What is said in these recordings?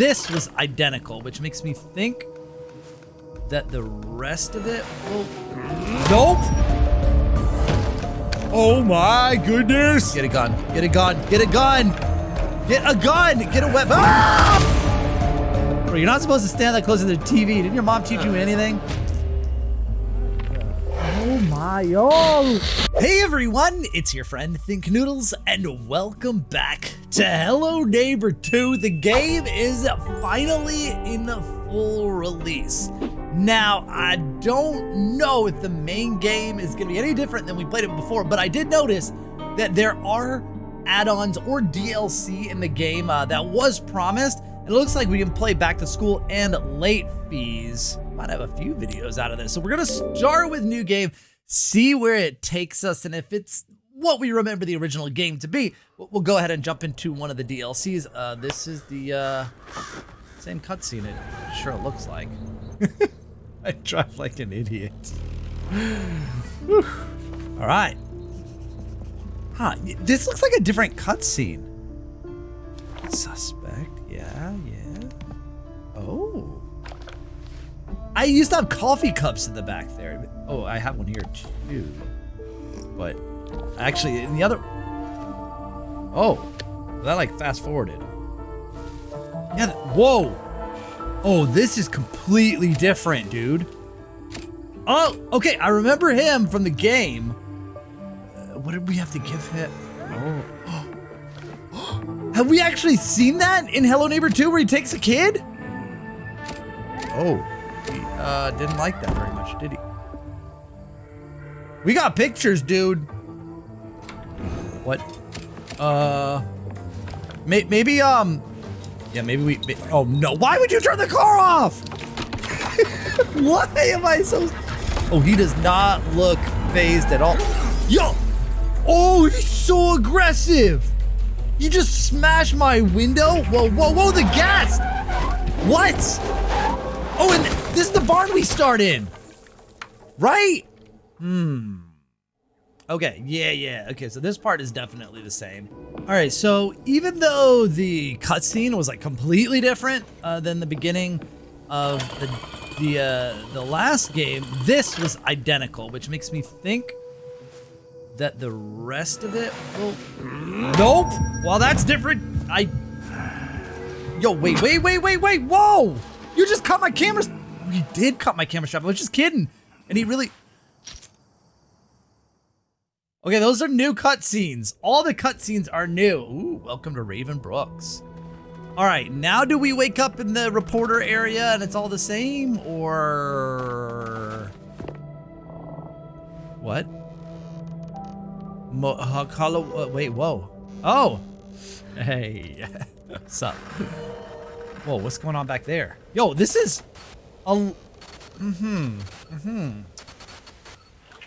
this was identical, which makes me think that the rest of it will... Nope! Oh my goodness! Get a gun, get a gun, get a gun! Get a gun, get a weapon! Ah! Bro, you're not supposed to stand that close to the TV. Didn't your mom teach you anything? Hey everyone, it's your friend Thinknoodles, and welcome back to Hello Neighbor 2. The game is finally in the full release. Now, I don't know if the main game is going to be any different than we played it before, but I did notice that there are add-ons or DLC in the game uh, that was promised. It looks like we can play back to school and late fees. Might have a few videos out of this. So we're going to start with new game, see where it takes us, and if it's what we remember the original game to be, we'll go ahead and jump into one of the DLCs. Uh, this is the uh, same cutscene, it sure looks like. I drive like an idiot. All right. Huh, this looks like a different cutscene. Suspect, yeah, yeah. Oh. I used to have coffee cups in the back there. Oh, I have one here too. But actually, in the other... Oh, that like fast forwarded. Yeah, whoa. Oh, this is completely different, dude. Oh, okay, I remember him from the game. Uh, what did we have to give him? Oh. have we actually seen that in Hello Neighbor 2 where he takes a kid? Oh, he uh, didn't like that very much, did he? We got pictures, dude. What? Uh, may maybe, um, yeah, maybe we. Oh no! Why would you turn the car off? Why am I so? Oh, he does not look phased at all. Yo! Oh, he's so aggressive. You just smashed my window. Whoa, whoa, whoa! The gas. What? Oh, and this is the barn we start in, right? Hmm. Okay, yeah, yeah. Okay, so this part is definitely the same. All right, so even though the cutscene was like completely different uh, than the beginning of the the uh, the last game, this was identical, which makes me think that the rest of it will. Nope. Well, that's different. I. Yo, wait, wait, wait, wait, wait! Whoa! You just cut my camera. You did cut my camera strap. I was just kidding. And he really. Okay, those are new cutscenes. All the cutscenes are new. Ooh, welcome to Raven Brooks. All right, now do we wake up in the reporter area and it's all the same, or what? Mo uh, wait, whoa. Oh, hey, what's up? Whoa, what's going on back there? Yo, this is a, mm-hmm, mm-hmm.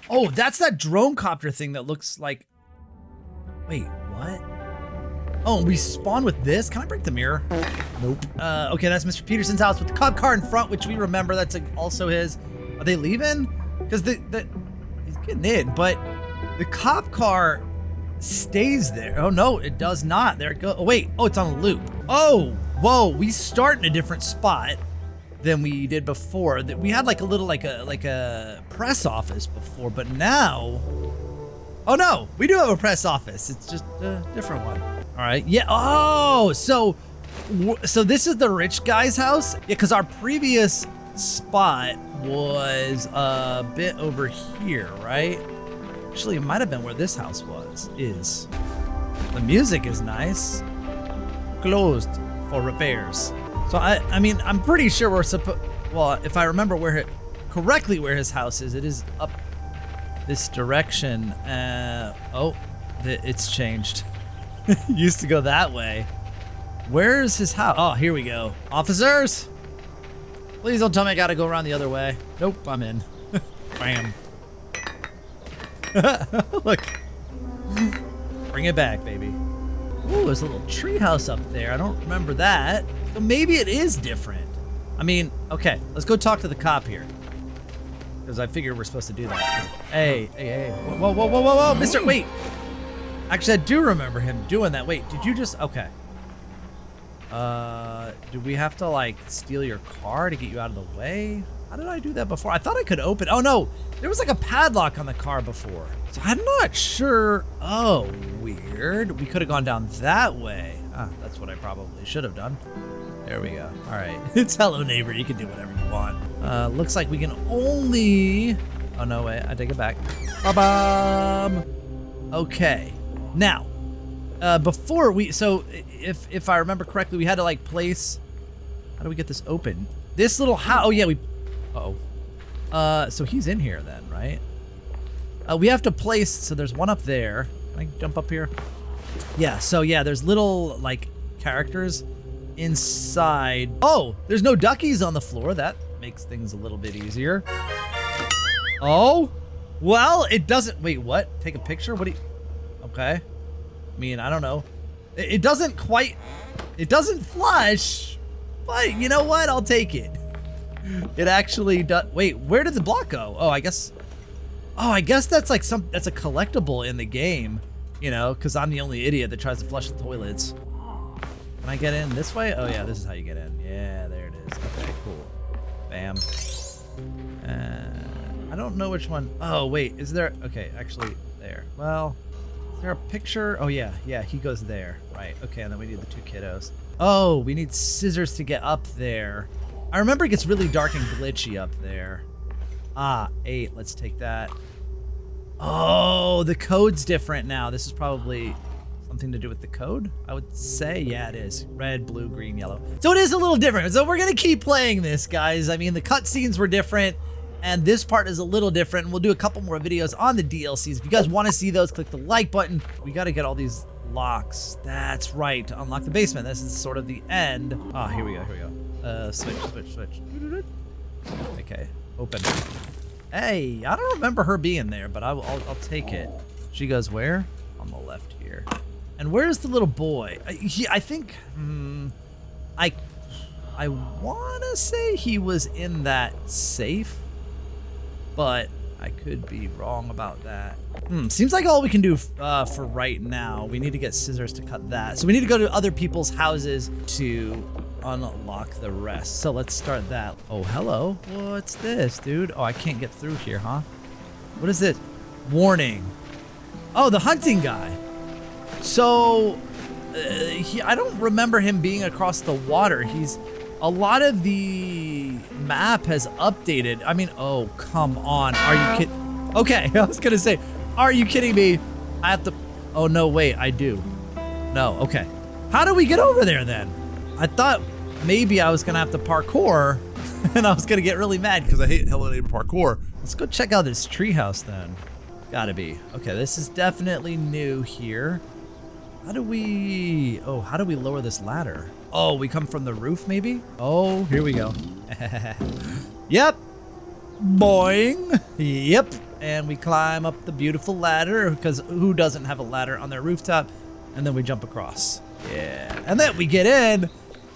Oh, that's that drone copter thing that looks like... Wait, what? Oh, we spawn with this? Can I break the mirror? Nope. Uh, okay, that's Mr. Peterson's house with the cop car in front, which we remember. That's also his. Are they leaving? Because the, the he's getting in, but the cop car stays there. Oh no, it does not. There it goes. Oh wait. Oh, it's on a loop. Oh, whoa. We start in a different spot than we did before. That we had like a little like a like a press office before, but now, oh no, we do have a press office. It's just a different one. All right, yeah. Oh, so so this is the rich guy's house. Yeah, because our previous spot was a bit over here, right? Actually, it might have been where this house was. Is the music is nice. Closed for repairs. So I, I mean, I'm pretty sure we're supposed. Well, if I remember where it correctly, where his house is, it is up this direction. Uh, oh, it's changed. Used to go that way. Where's his house? Oh, here we go. Officers, please don't tell me I gotta go around the other way. Nope, I'm in. Bam. Look. Bring it back, baby. Ooh, there's a little treehouse up there. I don't remember that. So maybe it is different. I mean, okay, let's go talk to the cop here. Because I figure we're supposed to do that. Hey, hey, hey. Whoa, whoa, whoa, whoa, whoa, mister, wait. Actually, I do remember him doing that. Wait, did you just, okay. Uh, do we have to like steal your car to get you out of the way? How did I do that before? I thought I could open. Oh no, there was like a padlock on the car before. So I'm not sure. Oh, weird. We could have gone down that way. Ah, that's what I probably should have done. There we go. All right. it's hello neighbor. You can do whatever you want. Uh, looks like we can only. Oh no, wait. I take it back. Ba-bum. Okay. Now, uh, before we, so if if I remember correctly, we had to like place. How do we get this open? This little house. Oh yeah, we. Uh oh. Uh, so he's in here then, right? Uh, we have to place. So there's one up there. Can I jump up here? Yeah. So yeah, there's little like characters inside. Oh, there's no duckies on the floor. That makes things a little bit easier. Oh, well, it doesn't. Wait, what? Take a picture? What do you? Okay. I mean, I don't know. It, it doesn't quite. It doesn't flush, but you know what? I'll take it. It actually does. Wait, where did the block go? Oh, I guess. Oh, I guess that's like some. That's a collectible in the game. You know, because I'm the only idiot that tries to flush the toilets. Can I get in this way? Oh yeah, this is how you get in. Yeah, there it is. Okay, cool. Bam. Uh, I don't know which one. Oh wait, is there? Okay, actually there. Well, is there a picture? Oh yeah, yeah, he goes there. Right. Okay, and then we need the two kiddos. Oh, we need scissors to get up there. I remember it gets really dark and glitchy up there. Ah, eight. Let's take that. Oh, the code's different now. This is probably something to do with the code, I would say. Yeah, it is. Red, blue, green, yellow. So it is a little different. So we're going to keep playing this, guys. I mean, the cutscenes were different, and this part is a little different. We'll do a couple more videos on the DLCs. If you guys want to see those, click the like button. We got to get all these locks. That's right. Unlock the basement. This is sort of the end. Ah, oh, here we go. Here we go. Uh, switch, switch, switch. Okay, open. Hey, I don't remember her being there, but I'll, I'll, take it. She goes where? On the left. And where's the little boy? I, he, I think, hmm, I, I want to say he was in that safe, but I could be wrong about that. Hmm, seems like all we can do uh, for right now. We need to get scissors to cut that. So we need to go to other people's houses to unlock the rest. So let's start that. Oh, hello. What's this, dude? Oh, I can't get through here, huh? What is it? Warning. Oh, the hunting guy. So, uh, he, I don't remember him being across the water. He's a lot of the map has updated. I mean, oh, come on. Are you kidding? Okay, I was going to say, are you kidding me? I have to. Oh, no, wait, I do. No, okay. How do we get over there then? I thought maybe I was going to have to parkour and I was going to get really mad because I hate Hello Neighbor parkour. Let's go check out this treehouse then. Gotta be. Okay, this is definitely new here. How do we... Oh, how do we lower this ladder? Oh, we come from the roof, maybe? Oh, here we go. yep. Boing. Yep. And we climb up the beautiful ladder, because who doesn't have a ladder on their rooftop? And then we jump across. Yeah. And then we get in.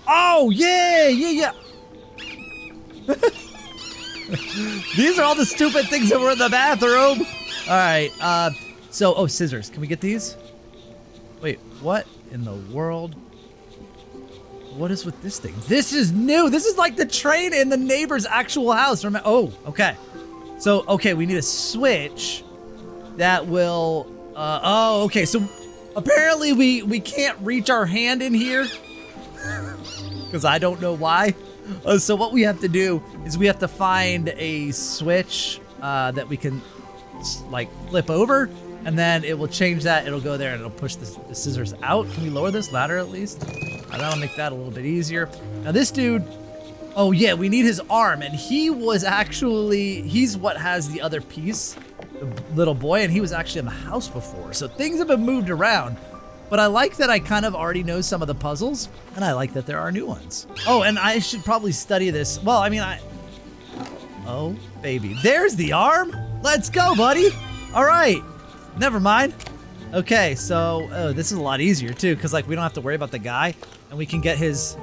Oh, yeah, yeah, yeah. These are all the stupid things that were in the bathroom. All right. Uh, so, oh, scissors. Can we get these? What in the world? What is with this thing? This is new. This is like the train in the neighbor's actual house. Remember? Oh, okay. So, okay, we need a switch that will. Uh, oh, okay. So apparently we we can't reach our hand in here because I don't know why. Uh, so what we have to do is we have to find a switch uh, that we can like flip over and then it will change that. It'll go there and it'll push the, the scissors out. Can we lower this ladder at least? Uh, that'll make that a little bit easier. Now this dude, oh yeah, we need his arm. And he was actually, he's what has the other piece, the little boy, and he was actually in the house before. So things have been moved around. But I like that I kind of already know some of the puzzles, and I like that there are new ones. Oh, and I should probably study this. Well, I mean, I... Oh, baby. There's the arm. Let's go, buddy. All right. Never mind. Okay, so oh, this is a lot easier too, because like we don't have to worry about the guy, and we can get his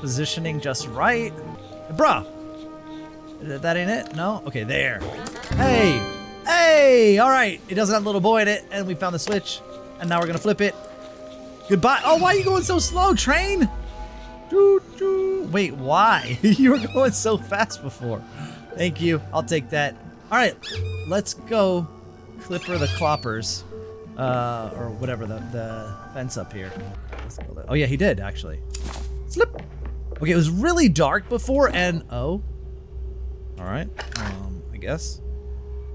positioning just right. Bruh, that ain't it? No? Okay, there. Hey, hey, all right. It doesn't have a little boy in it, and we found the switch, and now we're gonna flip it. Goodbye. Oh, why are you going so slow, train? Wait, why? you were going so fast before. Thank you. I'll take that. All right, let's go Clipper the Cloppers. Uh, or whatever, the, the fence up here. Oh, yeah, he did, actually. Slip. Okay, it was really dark before, and... Oh. All right. Um, I guess.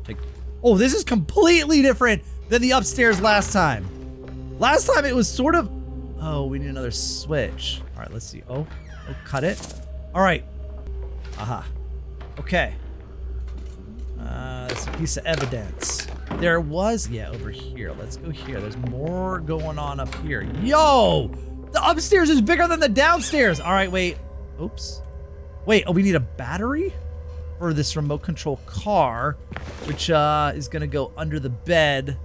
Take... Oh, this is completely different than the upstairs last time. Last time it was sort of... Oh, we need another switch. All right, let's see. Oh, oh cut it. All right. Aha. Okay. Uh, that's a piece of evidence. There was, yeah, over here. Let's go here. There's more going on up here. Yo! The upstairs is bigger than the downstairs. All right, wait. Oops. Wait, oh, we need a battery for this remote control car, which uh, is going to go under the bed.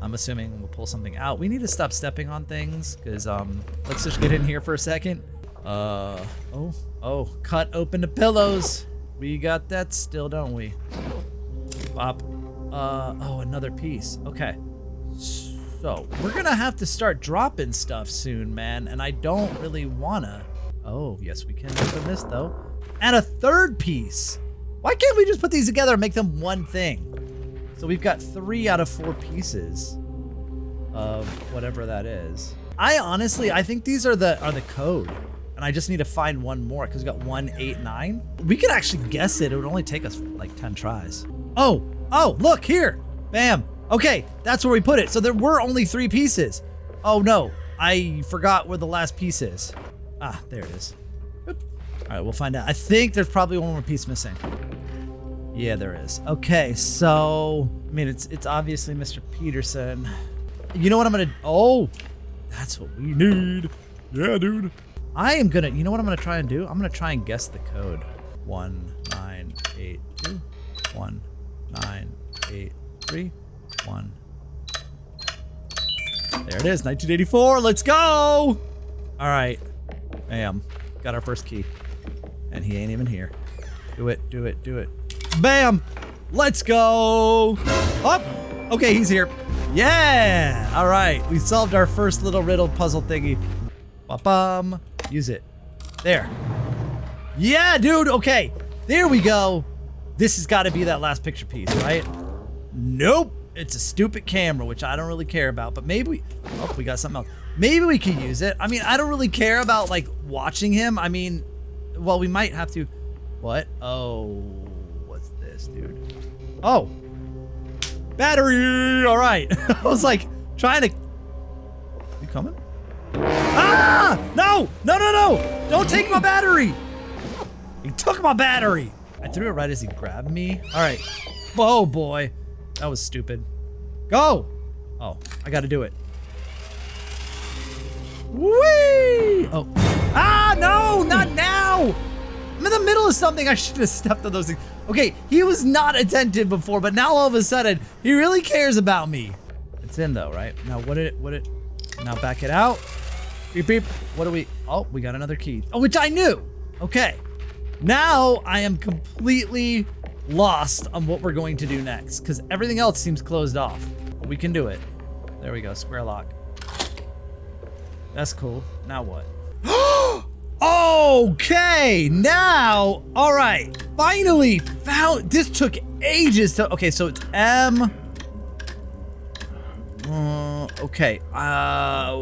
I'm assuming we'll pull something out. We need to stop stepping on things because um, let's just get in here for a second. Uh, oh, oh, cut open the pillows. We got that still, don't we? Pop. Uh, oh, another piece. Okay. So, we're gonna have to start dropping stuff soon, man, and I don't really wanna. Oh, yes, we can open this, though. And a third piece! Why can't we just put these together and make them one thing? So we've got three out of four pieces of whatever that is. I honestly, I think these are the are the code. And I just need to find one more because we got one, eight, nine. We could actually guess it. It would only take us like 10 tries. Oh, oh, look here. Bam. Okay, that's where we put it. So there were only three pieces. Oh no, I forgot where the last piece is. Ah, there it is. All right, we'll find out. I think there's probably one more piece missing. Yeah, there is. Okay, so I mean, it's it's obviously Mr. Peterson. You know what I'm gonna? Oh, that's what we need. Yeah, dude. I am gonna. You know what I'm gonna try and do? I'm gonna try and guess the code. One nine eight two. One nine eight three. One. There it is, 1984. Let's go. All right. Bam. Got our first key. And he ain't even here. Do it, do it, do it. Bam! Let's go! Up! Oh, okay, he's here. Yeah! All right, we solved our first little riddle puzzle thingy. Ba-bum. Use it. There. Yeah, dude, okay. There we go. This has got to be that last picture piece, right? Nope. It's a stupid camera, which I don't really care about, but maybe we... Oh, we got something else. Maybe we could use it. I mean, I don't really care about, like, watching him. I mean, well, we might have to... What? Oh, what's this, dude? Oh. Battery! All right. I was, like, trying to... You coming? Ah! No! No, no, no! Don't take my battery! He took my battery! I threw it right as he grabbed me. All right. Oh, boy. That was stupid. Go! Oh, I gotta do it. Whee! Oh. Ah, no! Not now! I'm in the middle of something. I should have stepped on those things. Okay, he was not attentive before, but now all of a sudden, he really cares about me. It's in though, right? Now, what did it, what it, now back it out. Beep, beep. What do we, oh, we got another key. Oh, which I knew. Okay. Now I am completely lost on what we're going to do next because everything else seems closed off. But we can do it. There we go, square lock. That's cool. Now what? okay, now, all right. Finally found, this took ages to, okay, so it's M. Uh, okay, uh,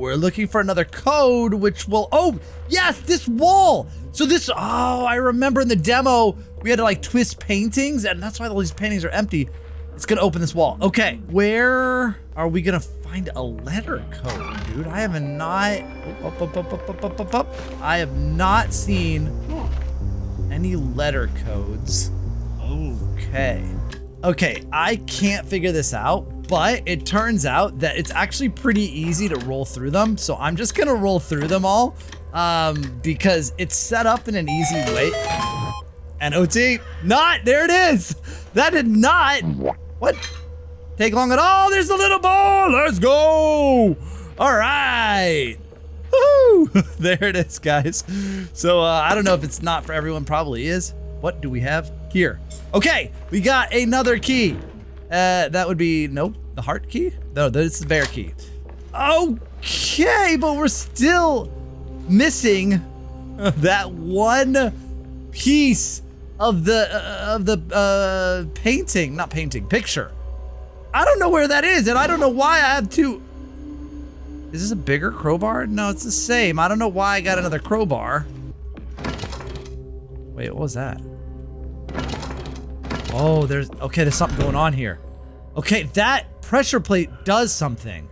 we're looking for another code, which will, oh, yes, this wall. So this, oh, I remember in the demo, we had to like twist paintings and that's why all these paintings are empty. It's gonna open this wall. Okay, where are we gonna find a letter code, dude? I have not, up, up, up, I have not seen any letter codes. Okay. Okay, I can't figure this out, but it turns out that it's actually pretty easy to roll through them. So I'm just gonna roll through them all um, because it's set up in an easy way. And OT, not, there it is. That did not, what? Take long at all, there's the little ball, let's go. All right. There it is, guys. So uh, I don't know if it's not for everyone, probably is. What do we have here? Okay, we got another key. Uh, that would be, nope, the heart key? No, this is the bear key. Okay, but we're still missing that one piece of the uh, of the uh, painting, not painting, picture. I don't know where that is, and I don't know why I have two. Is this a bigger crowbar? No, it's the same. I don't know why I got another crowbar. Wait, what was that? Oh, there's, okay, there's something going on here. Okay, that pressure plate does something.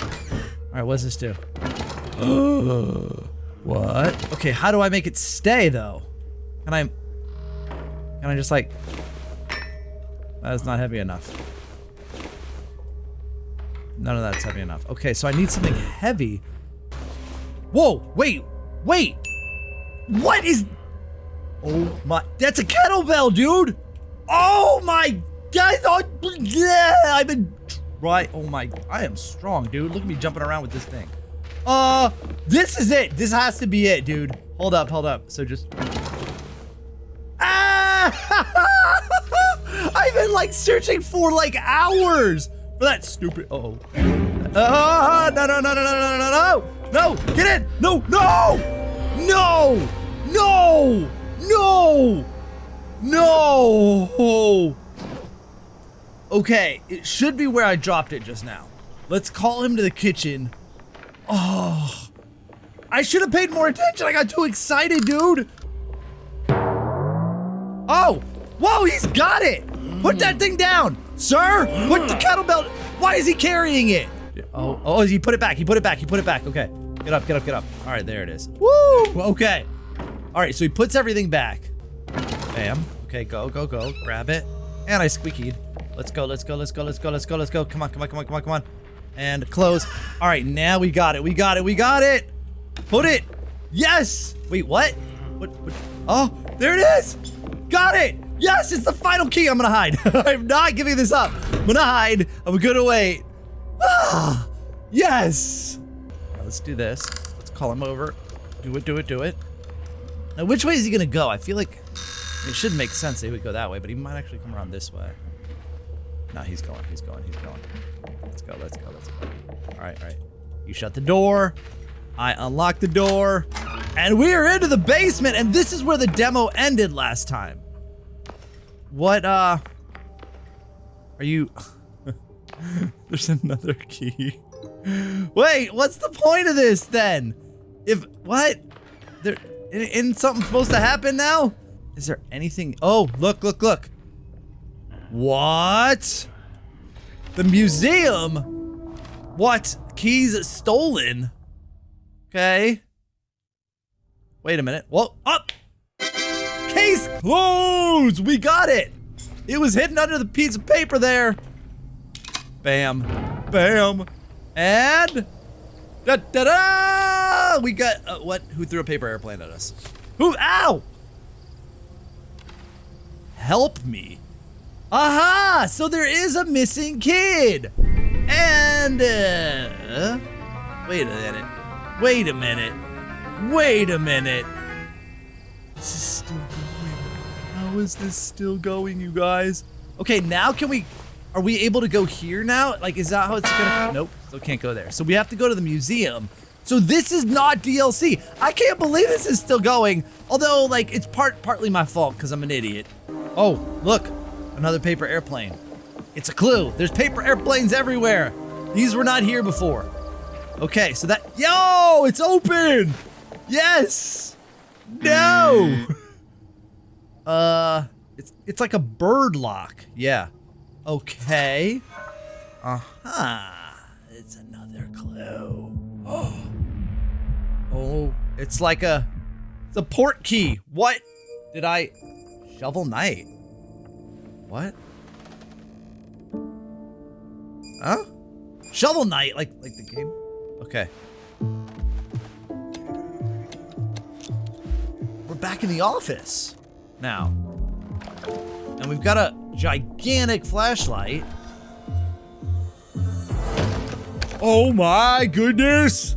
All right, what does this do? what? Okay, how do I make it stay though? Can I, can I just like, that is not heavy enough. None of that's heavy enough. Okay, so I need something heavy. Whoa, wait, wait. What is, oh my, that's a kettlebell, dude. Oh my god, oh, yeah, I've been, right, oh my, I am strong, dude. Look at me jumping around with this thing. Uh, this is it. This has to be it, dude. Hold up, hold up. So just, ah, I've been like searching for like hours for that stupid. Uh oh. Uh, no, no, no, no, no, no, no, no, no, get in. No, no, no, no, no, no. Okay, it should be where I dropped it just now. Let's call him to the kitchen. Oh, I should have paid more attention. I got too excited, dude. Oh, whoa, he's got it. Put that mm. thing down. Sir, put the kettlebell. Why is he carrying it? Oh, oh, he put it back. He put it back. He put it back. Okay. Get up, get up, get up. All right, there it is. Woo! Okay. All right, so he puts everything back. Bam. Okay, go, go, go. Grab it. And I squeakied. Let's go, let's go, let's go, let's go, let's go, let's go. Come on, come on, come on, come on, come on. And close. All right, now we got it. We got it. We got it. Put it. Yes. Wait, what? What? what? Oh, there it is. Got it. Yes, it's the final key. I'm gonna hide. I'm not giving this up. I'm gonna hide. I'm gonna wait. Ah, yes. Right, let's do this. Let's call him over. Do it, do it, do it. Now, which way is he gonna go? I feel like it should make sense that he would go that way, but he might actually come around this way. No, he's going, he's going, he's going. Let's go, let's go, let's go. All right, all right. You shut the door. I unlock the door. And we are into the basement, and this is where the demo ended last time. What, uh... Are you... There's another key. Wait, what's the point of this, then? If... What? There... Isn't something supposed to happen now? Is there anything... Oh, look, look, look. What? The museum? What? Keys stolen? Okay. Wait a minute. Whoa, up! Case closed! We got it! It was hidden under the piece of paper there. Bam. Bam. And... Da da da! We got... Uh, what? Who threw a paper airplane at us? Who? Ow! Help me. Aha! So there is a missing kid! And, uh... Wait a minute. Wait a minute. Wait a minute. This is still going. How is this still going, you guys? Okay, now can we... Are we able to go here now? Like, is that how it's gonna... Nope, still can't go there. So we have to go to the museum. So this is not DLC. I can't believe this is still going. Although, like, it's part partly my fault because I'm an idiot. Oh, look. Another paper airplane. It's a clue. There's paper airplanes everywhere. These were not here before. Okay, so that- Yo! It's open! Yes! No! uh, it's, it's like a bird lock. Yeah. Okay. Uh-huh. It's another clue. Oh. Oh, it's like a- It's a port key. What? Did I- Shovel Knight. What? Huh? Shovel Knight, like like the game? Okay. We're back in the office now. And we've got a gigantic flashlight. Oh my goodness!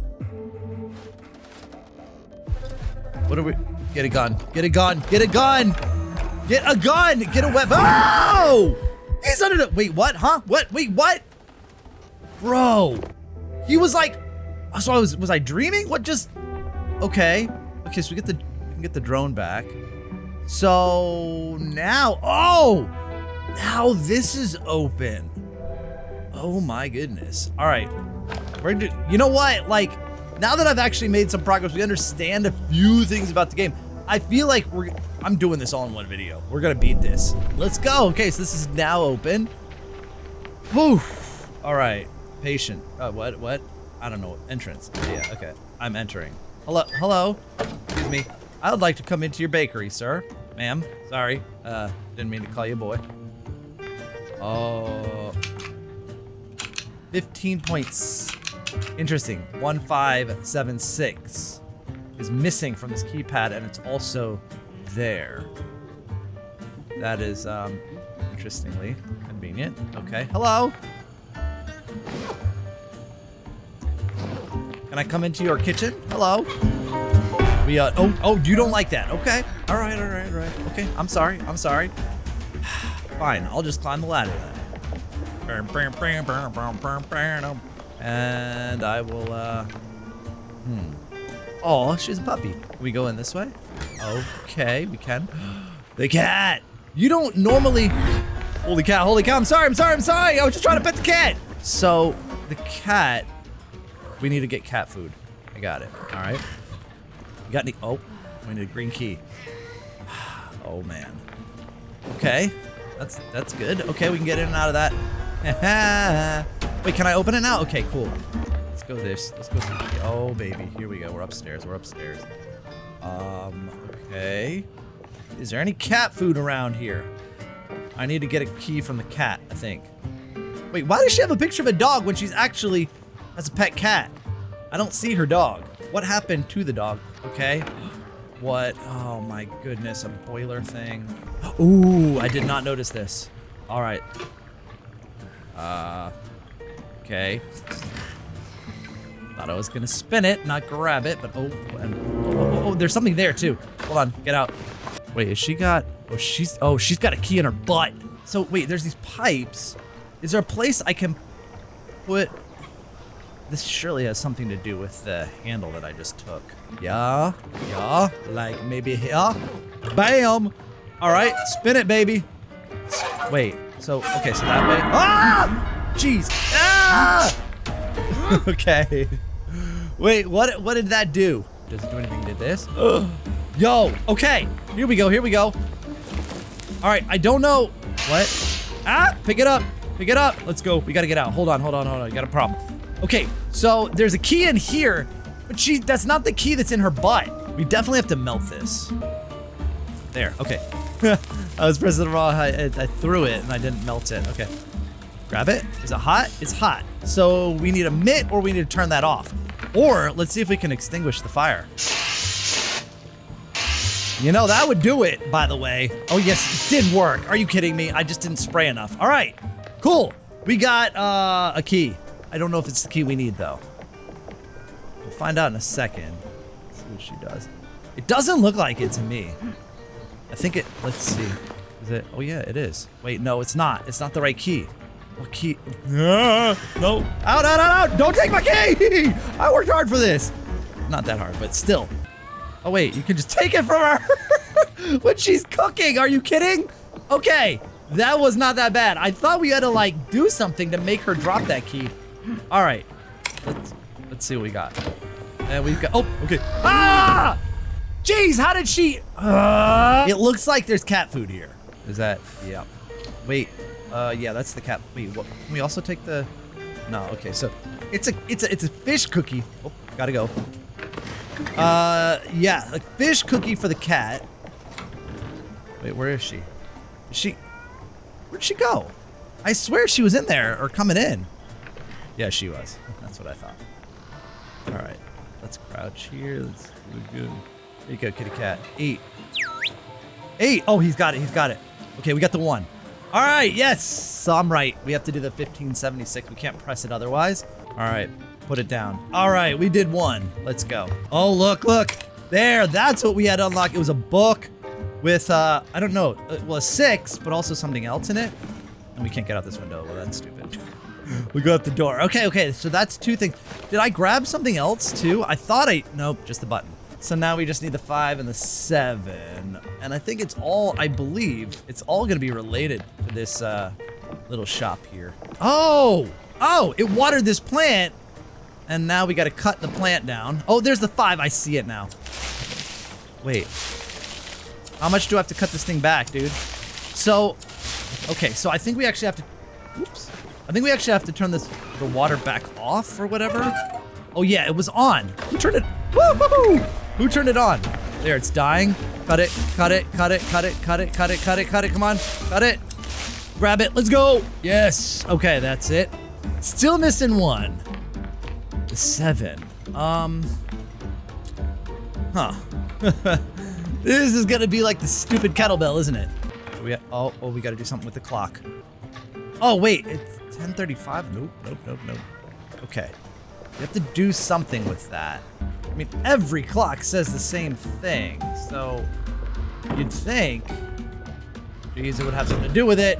What are we? Get a gun. Get a gun. Get a gun! Get a gun! Get a weapon! Oh! He's under the- Wait, what? Huh? What? Wait, what? Bro. He was like- So I was- Was I dreaming? What just- Okay. Okay, so we get the we can get the drone back. So now, oh, now this is open. Oh my goodness. All right, we're do, you know what? Like, now that I've actually made some progress, we understand a few things about the game. I feel like we're, I'm doing this all in one video. We're gonna beat this. Let's go. Okay, so this is now open. Whew. All right, patient. Uh, what, what? I don't know. Entrance. Yeah, okay. I'm entering. Hello, hello. Excuse me. I would like to come into your bakery, sir. Ma'am, sorry. Uh, didn't mean to call you a boy. Oh. 15 points. Interesting. 1576 is missing from this keypad, and it's also there. That is, um, interestingly convenient. Okay. Hello. Can I come into your kitchen? Hello. We, uh, oh, oh, you don't like that. Okay. All right, all right, all right. Okay. I'm sorry. I'm sorry. Fine. I'll just climb the ladder then. And I will, uh, hmm. Oh, she's a puppy. Can we go in this way? Okay, we can. The cat! You don't normally... Holy cow, holy cow, I'm sorry, I'm sorry, I'm sorry! I was just trying to pet the cat! So, the cat... We need to get cat food. I got it, alright? You got any... Oh, we need a green key. Oh, man. Okay, that's that's good. Okay, we can get in and out of that. Wait, can I open it now? Okay, cool. Let's go this. Let's go. Oh, baby. Here we go. We're upstairs. We're upstairs. Um, okay. Is there any cat food around here? I need to get a key from the cat, I think. Wait, why does she have a picture of a dog when she's actually has a pet cat? I don't see her dog. What happened to the dog? Okay. What? Oh my goodness, a boiler thing. Ooh, I did not notice this. All right. Uh, okay. Thought I was gonna spin it, not grab it, but oh, and, oh, oh, there's something there too. Hold on, get out. Wait, has she got, oh, she's, oh, she's got a key in her butt. So wait, there's these pipes. Is there a place I can put, this surely has something to do with the handle that I just took. Yeah, yeah, like maybe here. Bam! All right, spin it, baby. Wait, so, okay, so that way. Ah! Jeez. Ah! okay. Wait, what what did that do? Does it do anything? Did this? Ugh. Yo, okay. Here we go, here we go. All right, I don't know. What? Ah, pick it up. Pick it up. Let's go. We gotta get out. Hold on, hold on, hold on. You got a problem. Okay, so there's a key in here, but she that's not the key that's in her butt. We definitely have to melt this. There, okay. I was pressing the wrong, I, I, I threw it and I didn't melt it. Okay. Grab it. Is it hot? It's hot. So we need a mitt or we need to turn that off. Or let's see if we can extinguish the fire. You know, that would do it, by the way. Oh, yes, it did work. Are you kidding me? I just didn't spray enough. All right, cool. We got uh, a key. I don't know if it's the key we need, though. We'll find out in a second. Let's see what she does. It doesn't look like it to me. I think it, let's see. Is it, oh yeah, it is. Wait, no, it's not. It's not the right key. Key? Ah, no. Out, out, out, out. Don't take my key. I worked hard for this. Not that hard, but still. Oh wait, you can just take it from her when she's cooking. Are you kidding? Okay, that was not that bad. I thought we had to like do something to make her drop that key. All right, let's let's see what we got. And we've got. Oh, okay. Ah! Jeez, how did she? Uh, it looks like there's cat food here. Is that? Yeah. Wait. Uh, yeah, that's the cat. Wait, what? Can we also take the? No. Okay, so it's a it's a it's a fish cookie. Oh, gotta go. Uh, yeah, a fish cookie for the cat. Wait, where is she? Is she? Where'd she go? I swear she was in there or coming in. Yeah, she was. That's what I thought. All right, let's crouch here. Let's do good. There you go, kitty cat. Eight. Eight. Oh, he's got it. He's got it. Okay, we got the one. All right. Yes. So I'm right. We have to do the 1576. We can't press it otherwise. All right. Put it down. All right. We did one. Let's go. Oh, look, look. There. That's what we had unlocked. It was a book with, uh, I don't know, uh, well, a six, but also something else in it. And we can't get out this window. Well, that's stupid. we go out the door. Okay, okay. So that's two things. Did I grab something else too? I thought I, nope, just the button. So now we just need the five and the seven. And I think it's all, I believe, it's all gonna be related to this uh, little shop here. Oh! Oh, it watered this plant. And now we gotta cut the plant down. Oh, there's the five, I see it now. Wait. How much do I have to cut this thing back, dude? So, okay, so I think we actually have to, oops. I think we actually have to turn this, the water back off or whatever. Oh yeah, it was on. Who turned it, Who turned it on? There, it's dying. Cut it, cut it, cut it, cut it, cut it, cut it, cut it, cut it, come on, cut it. Grab it, let's go. Yes, okay, that's it. Still missing one. The seven. Um, huh. this is gonna be like the stupid kettlebell, isn't it? We oh, oh, we gotta do something with the clock. Oh, wait, it's 1035? Nope, nope, nope, nope. Okay. You have to do something with that. I mean, every clock says the same thing, so you'd think, geez, it would have something to do with it.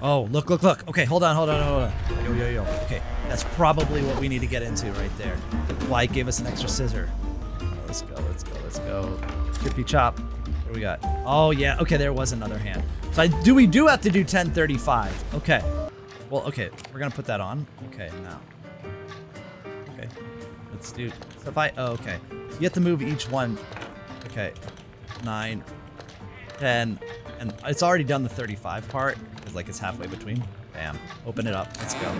Oh, look, look, look. Okay, hold on, hold on, hold on. Yo, yo, yo. Okay, that's probably what we need to get into right there. Why it gave us an extra scissor. Let's go, let's go, let's go. Chippy chop. What we got? Oh, yeah. Okay, there was another hand. So I do we do have to do 1035. Okay. Well, okay. We're going to put that on. Okay, now. Let's do... So if I... Oh, okay. So you have to move each one. Okay. 9, 10, and it's already done the 35 part, because like it's halfway between. Bam. Open it up. Let's go.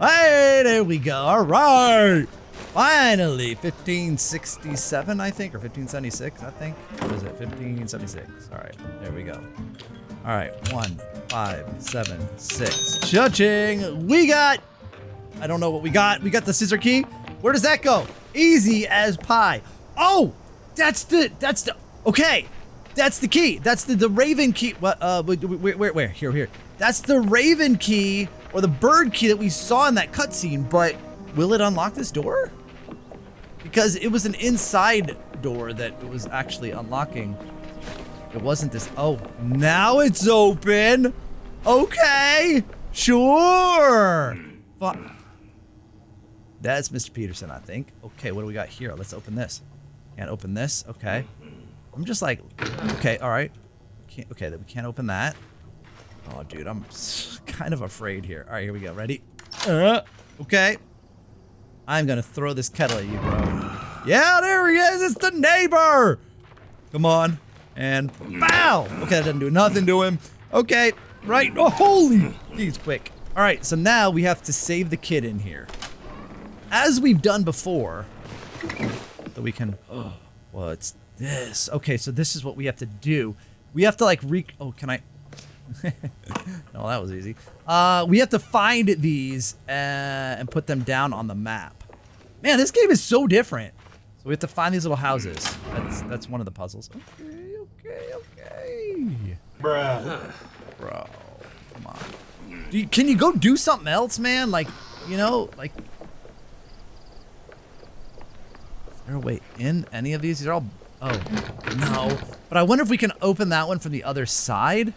Hey, there we go. All right. Finally, 1567, I think, or 1576, I think. What is it? 1576. All right, there we go. All right, one, five, seven, six. Judging. We got, I don't know what we got. We got the scissor key. Where does that go? Easy as pie. Oh, that's the, that's the, okay. That's the key. That's the, the Raven key. What? Uh, where, where, where? Here, here. That's the Raven key or the bird key that we saw in that cutscene. But will it unlock this door? Because it was an inside door that it was actually unlocking. It wasn't this. Oh, now it's open. Okay, sure. Fun. That's Mr. Peterson, I think. Okay, what do we got here? Let's open this. Can't open this. Okay. I'm just like, okay, all right. Can't, okay, we can't open that. Oh, dude, I'm kind of afraid here. All right, here we go. Ready? Uh, okay. I'm gonna throw this kettle at you, bro. Yeah, there he is. It's the neighbor. Come on. And bow. Okay, that doesn't do nothing to him. Okay, right. Oh, holy. He's quick. All right, so now we have to save the kid in here. As we've done before, that we can. Oh, well, it's this. Okay, so this is what we have to do. We have to like re- Oh, can I? no, that was easy. Uh, we have to find these uh, and put them down on the map. Man, this game is so different. So we have to find these little houses. That's that's one of the puzzles. Okay, okay, okay. Bruh. Bro, come on. You, can you go do something else, man? Like, you know, like. Is there a way in any of these? These are all Oh, no. But I wonder if we can open that one from the other side.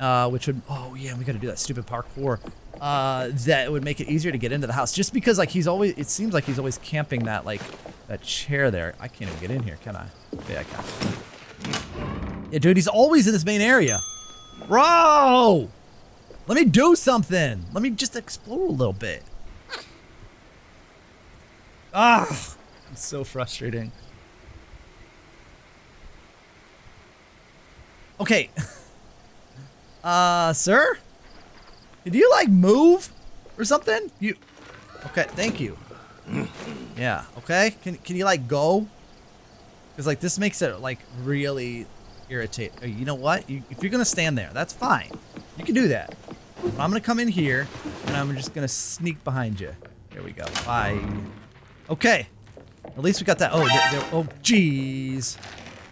Uh, which would, oh yeah, we gotta do that stupid parkour. Uh, that would make it easier to get into the house. Just because like he's always, it seems like he's always camping that like, that chair there. I can't even get in here, can I? Yeah, I can. Yeah, dude, he's always in this main area. Bro! Let me do something. Let me just explore a little bit. Ah, it's so frustrating. Okay. Uh, sir? Did you, like, move or something? You... Okay, thank you. Yeah, okay? Can, can you, like, go? Because, like, this makes it, like, really irritate. Uh, you know what? You, if you're going to stand there, that's fine. You can do that. But I'm going to come in here, and I'm just going to sneak behind you. There we go. Bye. Okay. At least we got that. Oh, there, there, oh, jeez.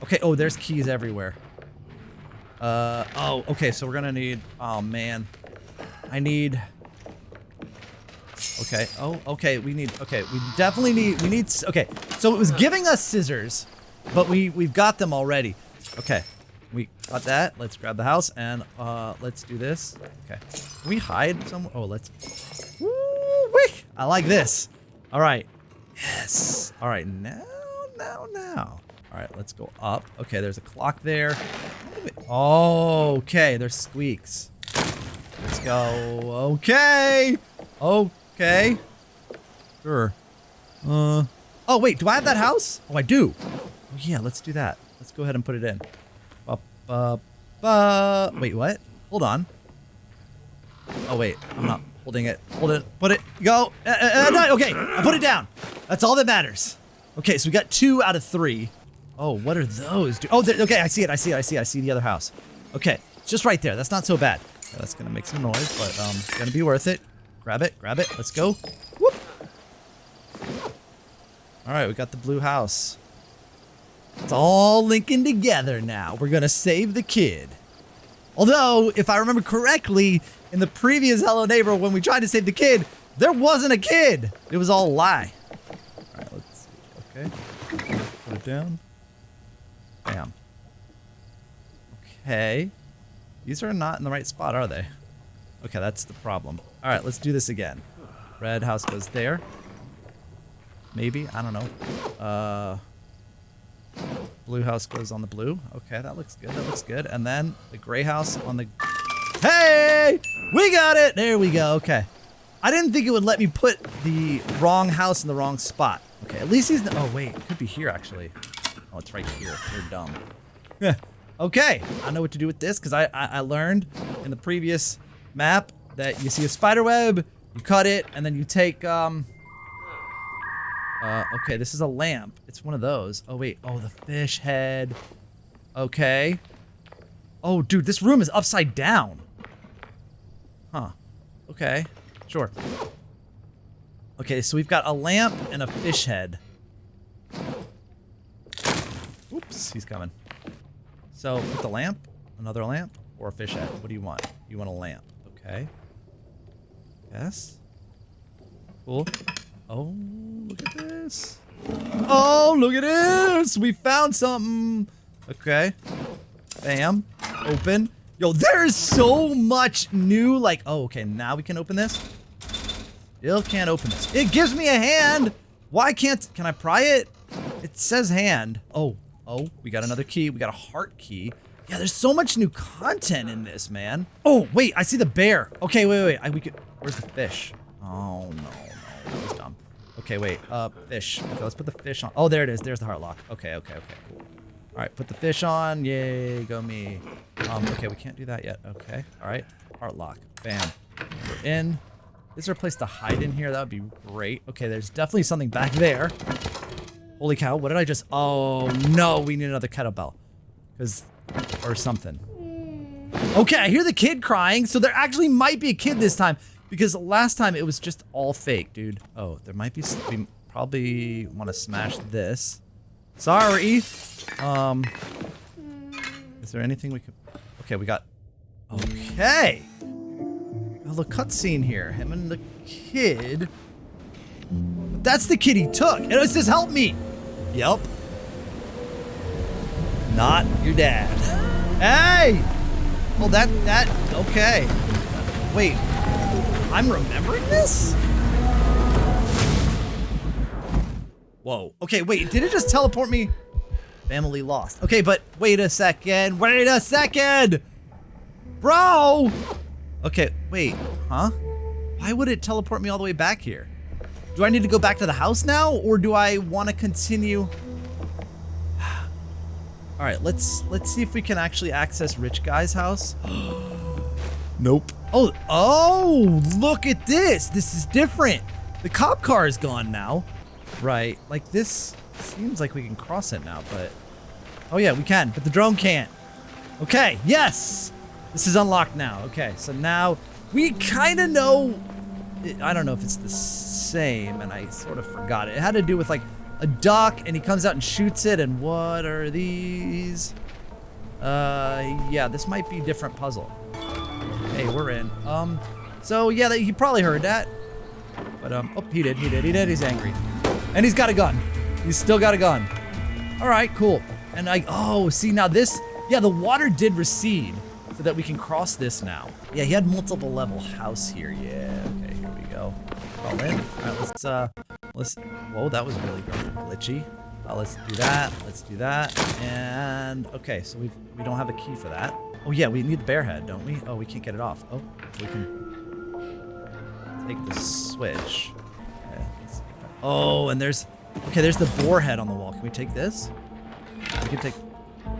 Okay, oh, there's keys everywhere. Uh, oh, okay, so we're gonna need, oh man. I need, okay, oh, okay, we need, okay, we definitely need, we need, okay. So it was giving us scissors, but we, we've got them already. Okay, we got that. Let's grab the house and, uh, let's do this. Okay, Can we hide somewhere? Oh, let's, woo -wee. I like this. All right, yes. All right, now, now, now. All right, let's go up. Okay, there's a clock there. Oh, okay, there's squeaks. Let's go. Okay. Okay. Sure. Uh. Oh, wait, do I have that house? Oh, I do. Oh, yeah, let's do that. Let's go ahead and put it in. Ba, ba, ba. Wait, what? Hold on. Oh, wait, I'm not holding it. Hold it. Put it. Go. Uh, uh, uh, okay, I put it down. That's all that matters. Okay, so we got two out of three. Oh, what are those? Oh, okay, I see it. I see it. I see it. I see the other house. Okay, just right there. That's not so bad. That's gonna make some noise, but um, gonna be worth it. Grab it. Grab it. Let's go. Whoop. All right, we got the blue house. It's all linking together now. We're gonna save the kid. Although, if I remember correctly, in the previous Hello Neighbor, when we tried to save the kid, there wasn't a kid. It was all a lie. All right, let's see. Okay. Put it down. Bam. Okay. These are not in the right spot, are they? Okay, that's the problem. All right, let's do this again. Red house goes there. Maybe, I don't know. Uh, blue house goes on the blue. Okay, that looks good. That looks good. And then the gray house on the. Hey, we got it. There we go. Okay. I didn't think it would let me put the wrong house in the wrong spot. Okay, at least he's. Oh wait, it could be here actually. Oh, it's right here. You're dumb. Yeah. okay, I know what to do with this because I, I, I learned in the previous map that you see a spider web, you cut it, and then you take um. Uh, okay, this is a lamp. It's one of those. Oh wait. Oh, the fish head. Okay. Oh, dude, this room is upside down. Huh. Okay. Sure. Okay, so we've got a lamp and a fish head. Oops, he's coming. So, put the lamp, another lamp, or a fish head. What do you want? You want a lamp. Okay. Yes. Cool. Oh, look at this. Oh, look at this. We found something. Okay. Bam. Open. Yo, there's so much new, like, oh, okay, now we can open this. Still can't open this. It gives me a hand. Why can't, can I pry it? It says hand. Oh, oh, we got another key. We got a heart key. Yeah, there's so much new content in this, man. Oh, wait, I see the bear. Okay, wait, wait, I, we could, where's the fish? Oh, no, no, that was dumb. Okay, wait, uh, fish. Okay, let's put the fish on. Oh, there it is. There's the heart lock. Okay, okay, okay, cool. All right, put the fish on. Yay, go me. Um, okay, we can't do that yet. Okay, all right. Heart lock. Bam. We're in. Is there a place to hide in here? That would be great. Okay, there's definitely something back there. Holy cow, what did I just... Oh, no, we need another kettlebell. Because... Or something. Okay, I hear the kid crying, so there actually might be a kid this time. Because last time it was just all fake, dude. Oh, there might be... We probably want to smash this. Sorry. Um, is there anything we could? Okay, we got. Okay. A little cutscene here. Him and the kid. That's the kid he took. And it says, "Help me." Yep. Not your dad. Hey. Well, that that okay. Wait. I'm remembering this. Whoa. Okay, wait, did it just teleport me? Family lost. Okay, but wait a second. Wait a second! Bro! Okay, wait. Huh? Why would it teleport me all the way back here? Do I need to go back to the house now, or do I want to continue? all right, let's let's see if we can actually access Rich Guy's house. nope. Oh, oh, look at this. This is different. The cop car is gone now. Right, like this seems like we can cross it now, but... Oh yeah, we can, but the drone can't. Okay, yes! This is unlocked now. Okay, so now we kind of know... I don't know if it's the same, and I sort of forgot it. It had to do with like a duck, and he comes out and shoots it, and what are these? Uh, yeah, this might be different puzzle. Hey, we're in. Um, so yeah, he probably heard that. But, um, oh, he did, he did, he did, he's angry. And he's got a gun. He's still got a gun. All right, cool. And I, oh, see now this, yeah, the water did recede so that we can cross this now. Yeah, he had multiple level house here. Yeah, okay, here we go. All in. All right, let's, uh, let's, whoa, that was really glitchy. Uh, let's do that. Let's do that. And okay, so we we don't have a key for that. Oh yeah, we need the bear head, don't we? Oh, we can't get it off. Oh, we can take the switch. Oh, and there's okay, there's the boar head on the wall. Can we take this? We can take.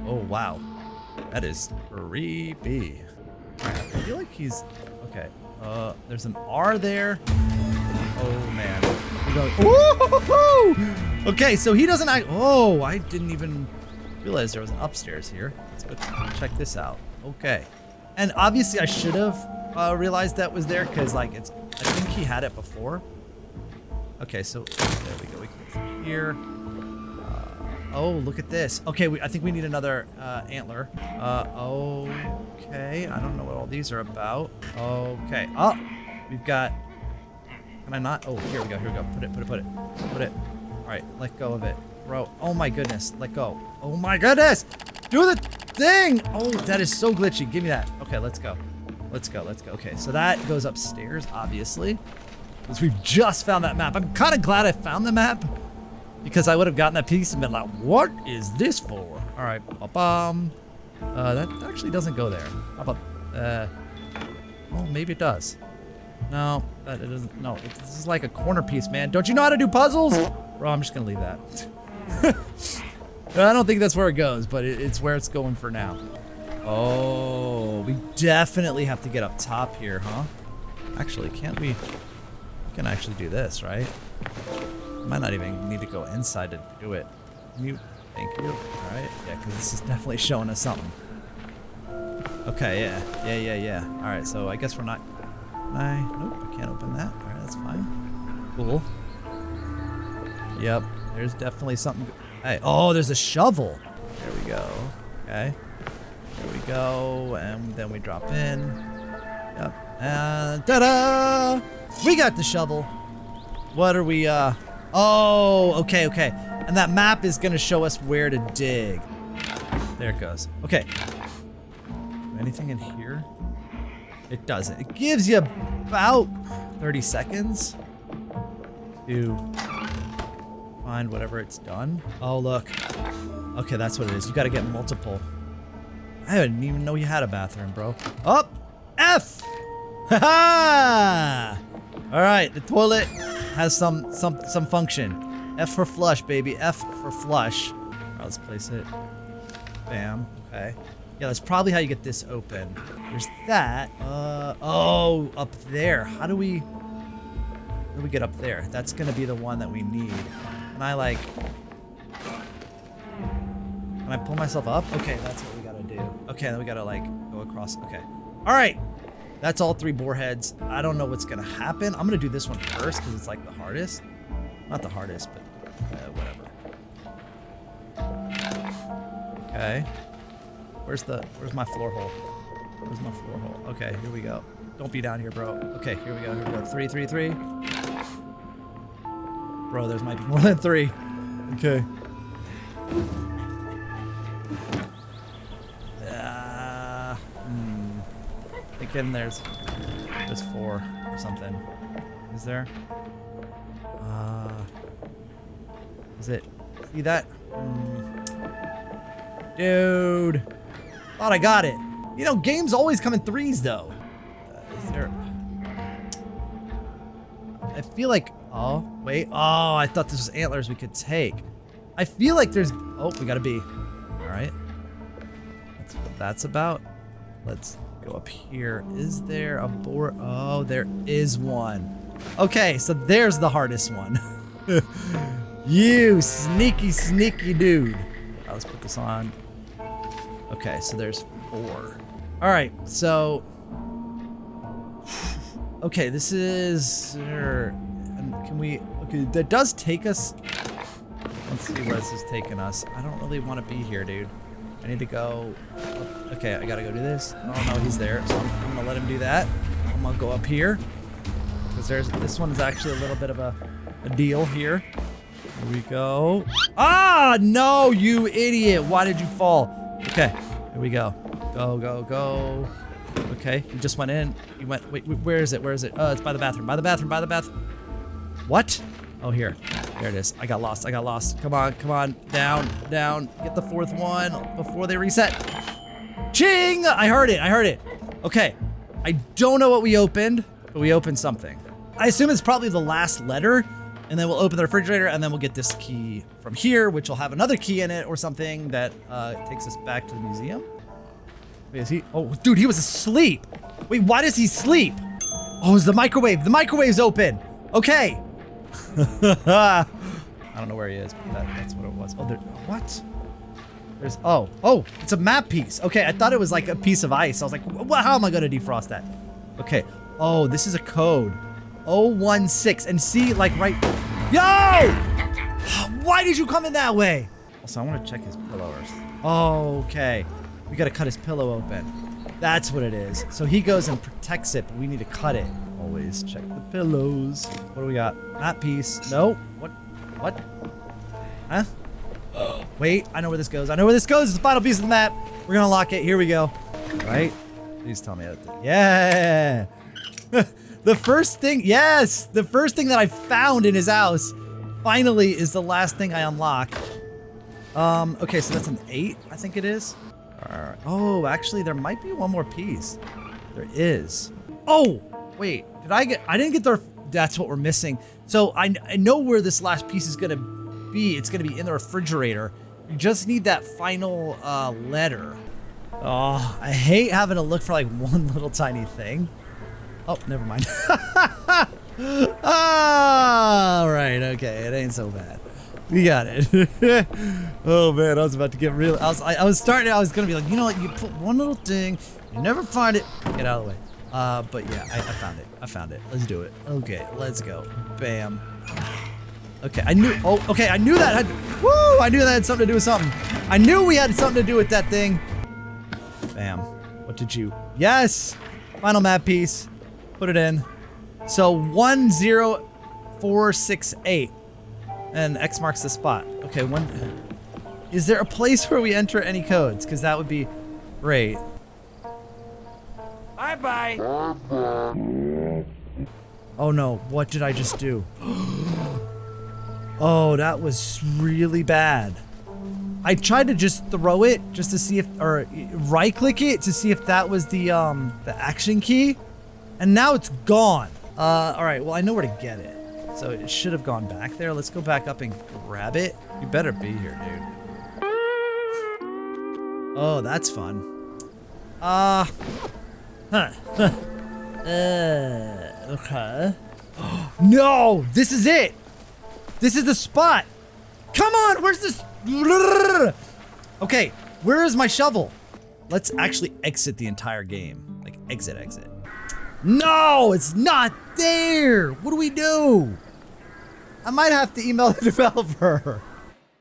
Oh wow, that is creepy. I feel like he's okay. Uh, there's an R there. Oh man. Okay, so he doesn't. I oh, I didn't even realize there was an upstairs here. Let's go check this out. Okay, and obviously I should have uh, realized that was there because like it's. I think he had it before. Okay, so there we go. We can here. Uh, oh, look at this. Okay, we, I think we need another uh, antler. Uh, okay, I don't know what all these are about. Okay. Oh, we've got can I not? Oh, here we go. Here we go. Put it, put it, put it. Put it. All right, let go of it. Bro, oh my goodness. Let go. Oh my goodness. Do the thing. Oh, that is so glitchy. Give me that. Okay, let's go. Let's go. Let's go. Okay, so that goes upstairs, obviously. We've just found that map. I'm kind of glad I found the map. Because I would have gotten that piece and been like, what is this for? All right, ba-bum. Uh, that actually doesn't go there. How about, uh, well, maybe it does. No, that it doesn't. No, it, this is like a corner piece, man. Don't you know how to do puzzles? Bro, I'm just gonna leave that. I don't think that's where it goes, but it, it's where it's going for now. Oh, we definitely have to get up top here, huh? Actually, can't we? We can actually do this, right? Might not even need to go inside to do it. Mute. Thank you. All right. Yeah, because this is definitely showing us something. Okay. Yeah. Yeah. Yeah. Yeah. All right. So I guess we're not I, nope, I can't open that. All right, that's fine. Cool. Yep, there's definitely something. Hey, oh, there's a shovel. There we go. Okay. There we go, and then we drop in. Yep, and ta-da! We got the shovel. What are we, uh, oh, okay, okay. And that map is gonna show us where to dig. There it goes. Okay. Anything in here? It doesn't. It gives you about 30 seconds to find whatever it's done. Oh, look. Okay, that's what it is. You gotta get multiple. I didn't even know you had a bathroom, bro. Up! Oh, F! Ha ha! Alright, the toilet has some some some function. F for flush, baby. F for flush. Let's place it. Bam. Okay. Yeah, that's probably how you get this open. There's that. Uh, oh, up there. How do we... How do we get up there? That's gonna be the one that we need. And I like... Can I pull myself up? Okay, that's what we gotta do. Okay, then we gotta like go across. Okay. All right. That's all three boar heads. I don't know what's gonna happen. I'm gonna do this one first because it's like the hardest. Not the hardest, but uh, whatever. Okay. Where's the, where's my floor hole? Where's my floor hole? Okay, here we go. Don't be down here, bro. Okay, here we go. Here we go. Three, three, three. Bro, there's might be more than three. Okay. Thinking there's, there's four or something. Is there? Uh, is it? See that? Mm. Dude. Thought I got it. You know, games always come in threes, though. Uh, is there... I feel like... Oh, wait. Oh, I thought this was antlers we could take. I feel like there's... Oh, we got a B. All right. That's what that's about. Let's go up here. Is there a board? Oh, there is one. Okay, so there's the hardest one. you sneaky, sneaky dude. Right, let's put this on. Okay, so there's four. All right, so... Okay, this is... Um, can we... Okay, that does take us... Let's see where this is taking us. I don't really want to be here, dude. I need to go... Okay, I gotta go do this. Oh, no, he's there, so I'm, I'm gonna let him do that. I'm gonna go up here. Because there's... This one is actually a little bit of a, a deal here. Here we go. Ah, no, you idiot. Why did you fall? Okay, here we go. Go, go, go. Okay, you just went in. You went, wait, where is it? Where is it? Oh, it's by the bathroom. By the bathroom, by the bathroom. What? Oh, here. There it is. I got lost. I got lost. Come on, come on. Down, down. Get the fourth one before they reset. Ching! I heard it. I heard it. Okay. I don't know what we opened, but we opened something. I assume it's probably the last letter, and then we'll open the refrigerator, and then we'll get this key from here, which will have another key in it or something that uh, takes us back to the museum. Wait, is he? Oh, dude, he was asleep. Wait, why does he sleep? Oh, it's the microwave. The microwave's open. Okay. I don't know where he is, but that, that's what it was. Oh, there, what? There's, oh, oh, it's a map piece. Okay, I thought it was like a piece of ice. I was like, well, how am I to defrost that? Okay. Oh, this is a code. 016. And see, like, right... Yo! Why did you come in that way? Also, I want to check his pillow. Oh, okay. We got to cut his pillow open. That's what it is. So he goes and protects it, but we need to cut it. Always check the pillows. What do we got? That piece. No. What? What? Huh? Wait, I know where this goes. I know where this goes. It's the final piece of the map. We're gonna lock it. Here we go. Right? Please tell me. That yeah. the first thing. Yes. The first thing that I found in his house finally is the last thing I unlock. Um. Okay, so that's an eight. I think it is. Oh, actually, there might be one more piece. There is. Oh, wait. Did I get? I didn't get the. That's what we're missing. So I, I know where this last piece is gonna be. It's gonna be in the refrigerator. You just need that final uh, letter. Oh, I hate having to look for like one little tiny thing. Oh, never mind. All right, okay, it ain't so bad. We got it. oh man, I was about to get real. I was, I, I, was starting. I was gonna be like, you know what? You put one little thing, you never find it. Get out of the way. Uh, but yeah, I, I found it. I found it. Let's do it. Okay, let's go. Bam. Okay, I knew. Oh, okay, I knew that had. Woo! I knew that had something to do with something. I knew we had something to do with that thing. Bam. What did you? Yes. Final map piece. Put it in. So one zero four six eight, and X marks the spot. Okay, one. Is there a place where we enter any codes? Because that would be great. Bye bye. Oh no! What did I just do? Oh, that was really bad. I tried to just throw it just to see if, or right click it to see if that was the, um, the action key. And now it's gone. Uh, all right, well, I know where to get it. So it should have gone back there. Let's go back up and grab it. You better be here, dude. Oh, that's fun. Uh, huh. uh, okay. no, this is it. This is the spot. Come on, where's this? Okay, where is my shovel? Let's actually exit the entire game. Like, exit, exit. No, it's not there. What do we do? I might have to email the developer.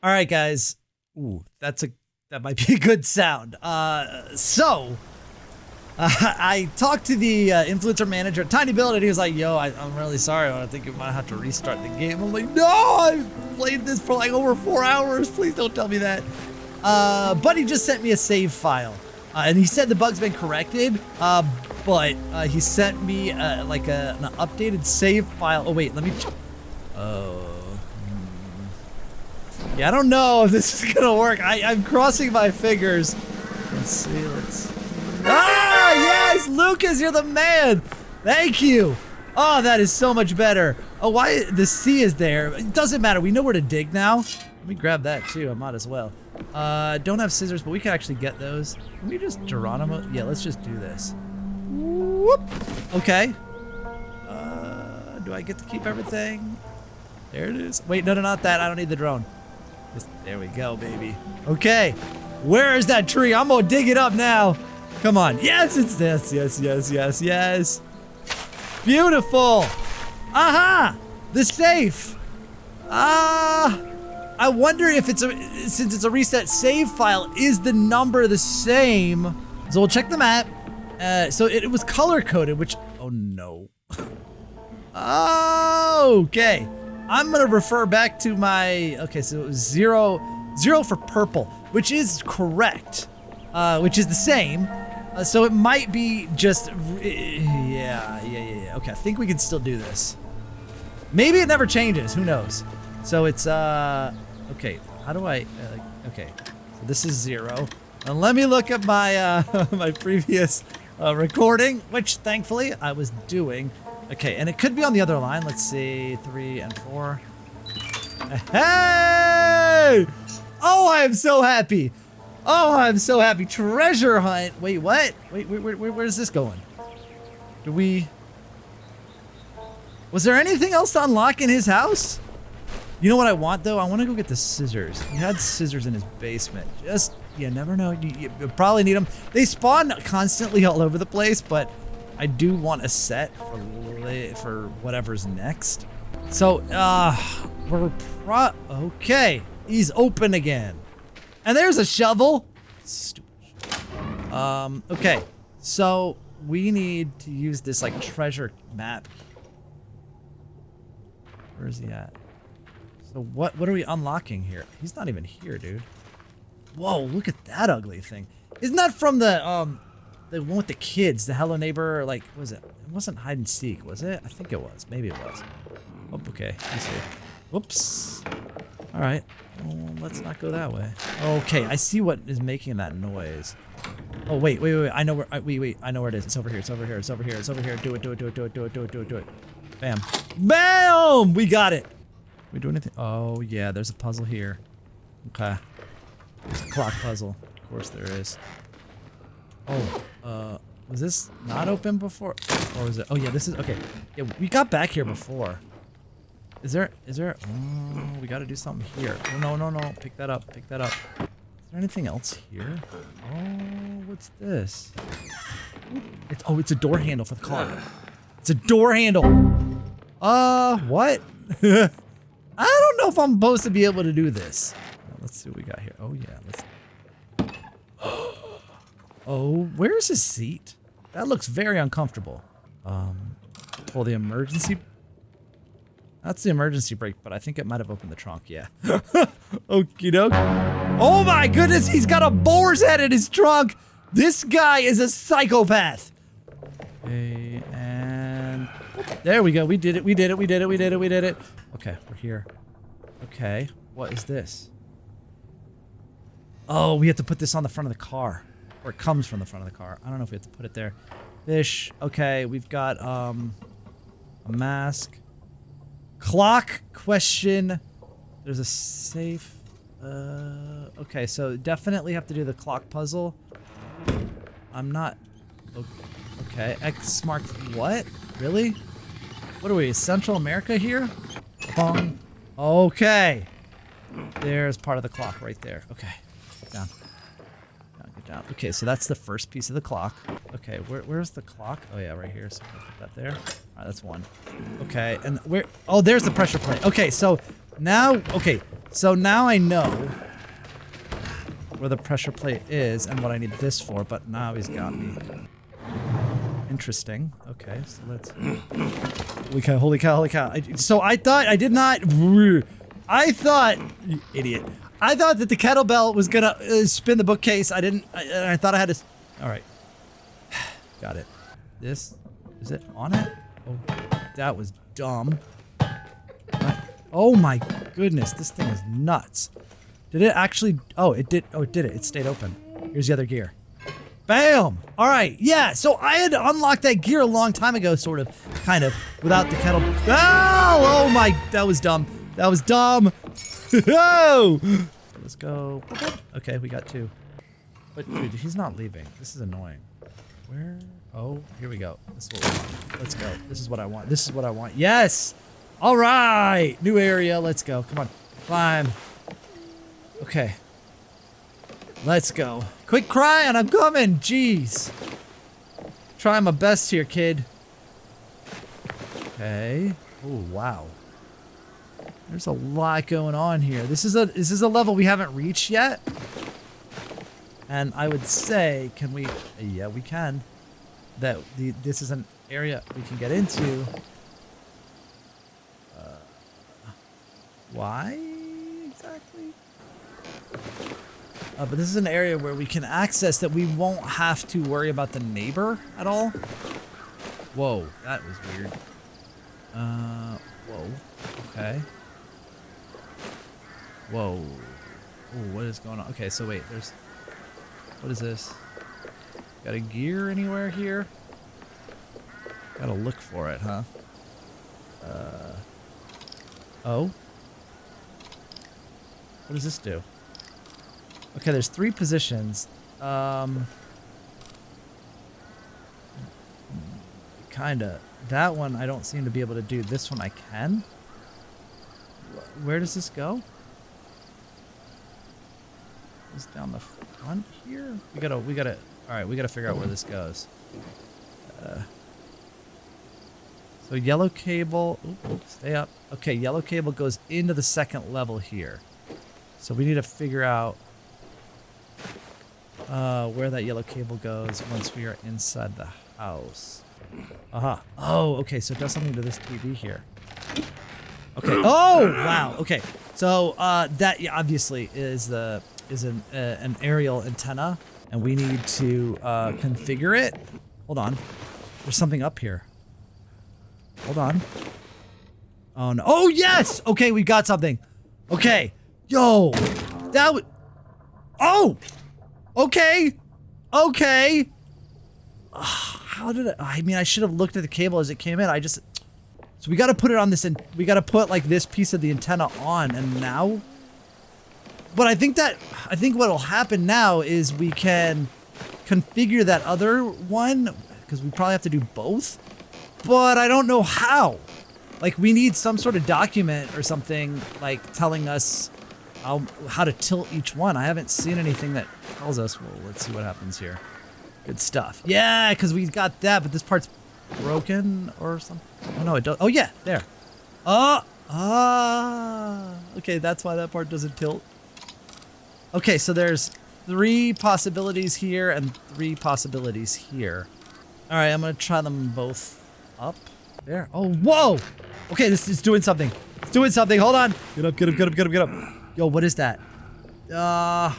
All right, guys. Ooh, that's a that might be a good sound. Uh, so uh, I talked to the uh, influencer manager at tinyBuild, and he was like, "Yo, I, am really sorry. I think you might have to restart the game." I'm like, "No, I played this for like over four hours. Please don't tell me that." Uh, but he just sent me a save file, uh, and he said the bug's been corrected. Uh, but uh, he sent me like a, an updated save file. Oh wait, let me. Oh. Hmm. Yeah, I don't know if this is gonna work. I, I'm crossing my fingers. Let's see. Let's. Ah, yes, Lucas, you're the man. Thank you. Oh, that is so much better. Oh, why the C is there? It doesn't matter. We know where to dig now. Let me grab that too. I might as well. Uh, don't have scissors, but we can actually get those. Can we just Geronimo? Yeah, let's just do this. Whoop. Okay. Uh, do I get to keep everything? There it is. Wait, no, no, not that. I don't need the drone. Just, there we go, baby. Okay. Where is that tree? I'm gonna dig it up now. Come on. Yes, it's this. Yes, yes, yes, yes. Beautiful. Aha! The safe. Ah. Uh, I wonder if it's a, since it's a reset save file, is the number the same? So we'll check the map. Uh, so it, it was color coded, which, oh no. oh, okay. I'm gonna refer back to my, okay, so it was zero, zero for purple, which is correct, uh, which is the same. Uh, so it might be just, yeah, yeah, yeah, yeah. Okay, I think we can still do this. Maybe it never changes. Who knows? So it's uh okay. How do I uh, okay? So this is zero. And let me look at my uh my previous uh, recording, which thankfully I was doing. Okay, and it could be on the other line. Let's see, three and four. Hey! Oh, I am so happy. Oh, I'm so happy. Treasure hunt. Wait, what? Wait, wait, wait where's this going? Do we... Was there anything else to unlock in his house? You know what I want, though? I want to go get the scissors. He had scissors in his basement. Just, you never know. You, you probably need them. They spawn constantly all over the place, but I do want a set for, for whatever's next. So, uh, we're pro- Okay. He's open again. And there's a shovel. Stupid. Um, okay. So, we need to use this, like, treasure map. Where is he at? So what, what are we unlocking here? He's not even here, dude. Whoa, look at that ugly thing. Isn't that from the, um, the one with the kids, the Hello Neighbor, like, was it? It wasn't hide and seek, was it? I think it was. Maybe it was. Oh, okay. Let's see. Whoops. All right. Well, let's not go that way. Okay, I see what is making that noise. Oh, wait, wait, wait, wait. I know where, I, wait, wait. I know where it is. It's over here. It's over here. It's over here. It's over here. Do it, do it, do it, do it, do it, do it, do it, do it. Bam. Bam! We got it. We do anything? Oh, yeah, there's a puzzle here. Okay. There's a clock puzzle. Of course there is. Oh, uh, was this not open before? Or was it? Oh, yeah, this is, okay. Yeah, we got back here before. Is there, is there, oh, we gotta do something here. Oh, no, no, no, pick that up, pick that up. Is there anything else here? Oh, what's this? It's, oh, it's a door handle for the car. It's a door handle. Uh, what? I don't know if I'm supposed to be able to do this. Let's see what we got here. Oh, yeah, let's... Oh, where's his seat? That looks very uncomfortable. Um, pull the emergency that's the emergency brake, but I think it might have opened the trunk, yeah. Okie doke. Oh my goodness, he's got a boar's head in his trunk! This guy is a psychopath! Okay, and... There we go, we did it, we did it, we did it, we did it, we did it. Okay, we're here. Okay, what is this? Oh, we have to put this on the front of the car. Or it comes from the front of the car. I don't know if we have to put it there. Fish. Okay, we've got, um... A mask. Clock question. There's a safe. Uh, okay, so definitely have to do the clock puzzle. I'm not. Okay, X marked what? Really? What are we? Central America here? Bong. Okay. There's part of the clock right there. Okay. Down. Down. Okay, so that's the first piece of the clock. Okay, where, where's the clock? Oh yeah, right here. So i put that there. Alright, that's one. Okay, and where- oh, there's the pressure plate. Okay, so now- okay, so now I know where the pressure plate is and what I need this for, but now he's got me. Interesting. Okay, so let's- Holy cow, holy cow, holy cow. I, so I thought- I did not- I thought- idiot. I thought that the kettlebell was gonna uh, spin the bookcase. I didn't- I, I thought I had to- Alright. Got it. This- is it on it? Oh, that was dumb. Oh my goodness, this thing is nuts. Did it actually? Oh, it did. Oh, it did it. It stayed open. Here's the other gear. Bam! All right, yeah. So I had unlocked that gear a long time ago, sort of, kind of, without the kettle. Oh, oh my! That was dumb. That was dumb. Oh! Let's go. Okay, we got two. But dude, he's not leaving. This is annoying. Where? Oh, here we go. This is what. Let's go. This is what I want. This is what I want. Yes! All right! New area. Let's go. Come on. Climb. Okay. Let's go. Quit crying. I'm coming. Jeez. Trying my best here, kid. Okay. Oh, wow. There's a lot going on here. This is a this is a level we haven't reached yet. And I would say, can we? Yeah, we can. That the this is an area we can get into. Uh, why exactly? Uh, but this is an area where we can access that we won't have to worry about the neighbor at all. Whoa, that was weird. Uh, Whoa. Okay. Whoa. Ooh, what is going on? Okay, so wait, there's... What is this? Got a gear anywhere here? Gotta look for it, huh? Uh... Oh? What does this do? Okay, there's three positions. Um... Kinda. That one I don't seem to be able to do. This one I can? Where does this go? Is down the front here? We gotta, we gotta, alright, we gotta figure out where this goes. Uh, so yellow cable, ooh, stay up. Okay, yellow cable goes into the second level here. So we need to figure out uh, where that yellow cable goes once we are inside the house. Uh -huh. Oh, okay, so it does something to this TV here. Okay. Oh, wow. Okay. So uh, that obviously is the is an, uh, an aerial antenna, and we need to uh, configure it. Hold on. There's something up here. Hold on. Oh, no. Oh, yes! Okay, we got something. Okay. Yo! That was... Oh! Okay! Okay! how did I... I mean, I should have looked at the cable as it came in. I just... So we got to put it on this... and We got to put, like, this piece of the antenna on, and now... But I think that, I think what'll happen now is we can configure that other one, because we probably have to do both, but I don't know how. Like, we need some sort of document or something, like, telling us how, how to tilt each one. I haven't seen anything that tells us. Well, let's see what happens here. Good stuff. Yeah, because we got that, but this part's broken or something. Oh, no, it does. Oh, yeah, there. Oh, ah. Okay, that's why that part doesn't tilt. Okay, so there's three possibilities here and three possibilities here. All right, I'm gonna try them both up there. Oh, whoa! Okay, this is doing something. It's doing something. Hold on. Get up, get up, get up, get up, get up. Yo, what is that? Uh,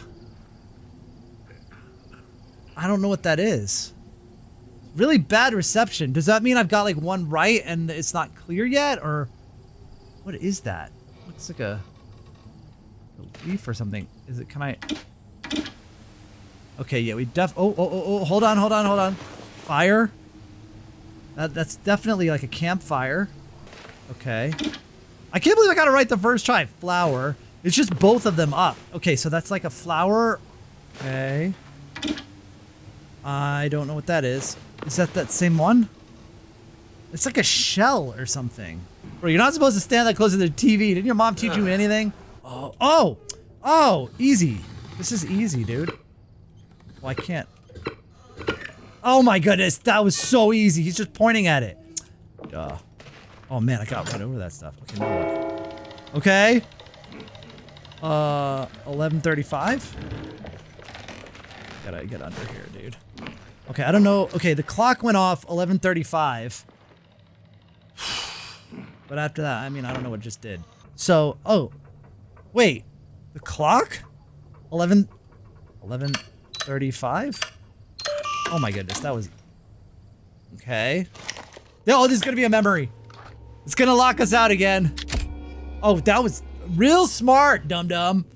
I don't know what that is. Really bad reception. Does that mean I've got like one right and it's not clear yet? Or what is that? Looks like a leaf or something. Is it, can I? Okay, yeah, we def, oh, oh, oh, oh, hold on, hold on, hold on. Fire. That, that's definitely like a campfire. Okay. I can't believe I got it right the first try. Flower. It's just both of them up. Okay, so that's like a flower. Okay. I don't know what that is. Is that that same one? It's like a shell or something. Bro, you're not supposed to stand that close to the TV. Didn't your mom teach you anything? Oh, oh, oh, easy. This is easy, dude. Well, I can't. Oh my goodness, that was so easy. He's just pointing at it. Duh. Oh man, I got right over that stuff. Okay, now what? Okay. Uh, 1135? Gotta get under here, dude. Okay, I don't know. Okay, the clock went off 1135. But after that, I mean, I don't know what just did. So, oh, Wait, the clock? 11, 11.35? Oh my goodness, that was... Okay. Oh, this is gonna be a memory. It's gonna lock us out again. Oh, that was real smart, dum-dum.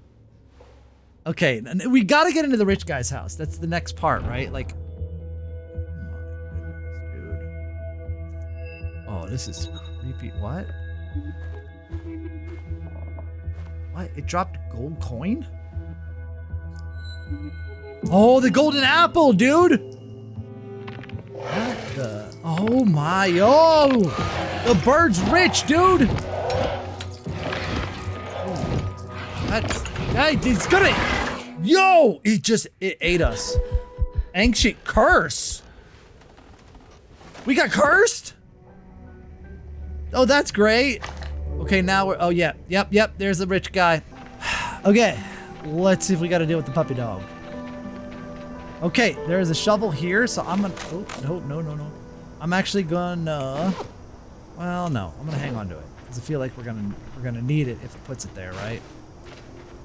okay, we gotta get into the rich guy's house. That's the next part, right? Like... Oh, this is creepy. What? What? It dropped gold coin? Oh, the golden apple, dude! What the? Oh my, oh! The bird's rich, dude! That's, that, it's gonna, yo! It just, it ate us. Ancient curse! We got cursed? Oh, that's great. Okay, now we're, oh yeah, yep, yep, there's the rich guy. okay, let's see if we got to deal with the puppy dog. Okay, there's a shovel here, so I'm gonna, oh, no, no, no, no. I'm actually gonna, well, no, I'm gonna hang on to it. Because I feel like we're gonna, we're gonna need it if it puts it there, right?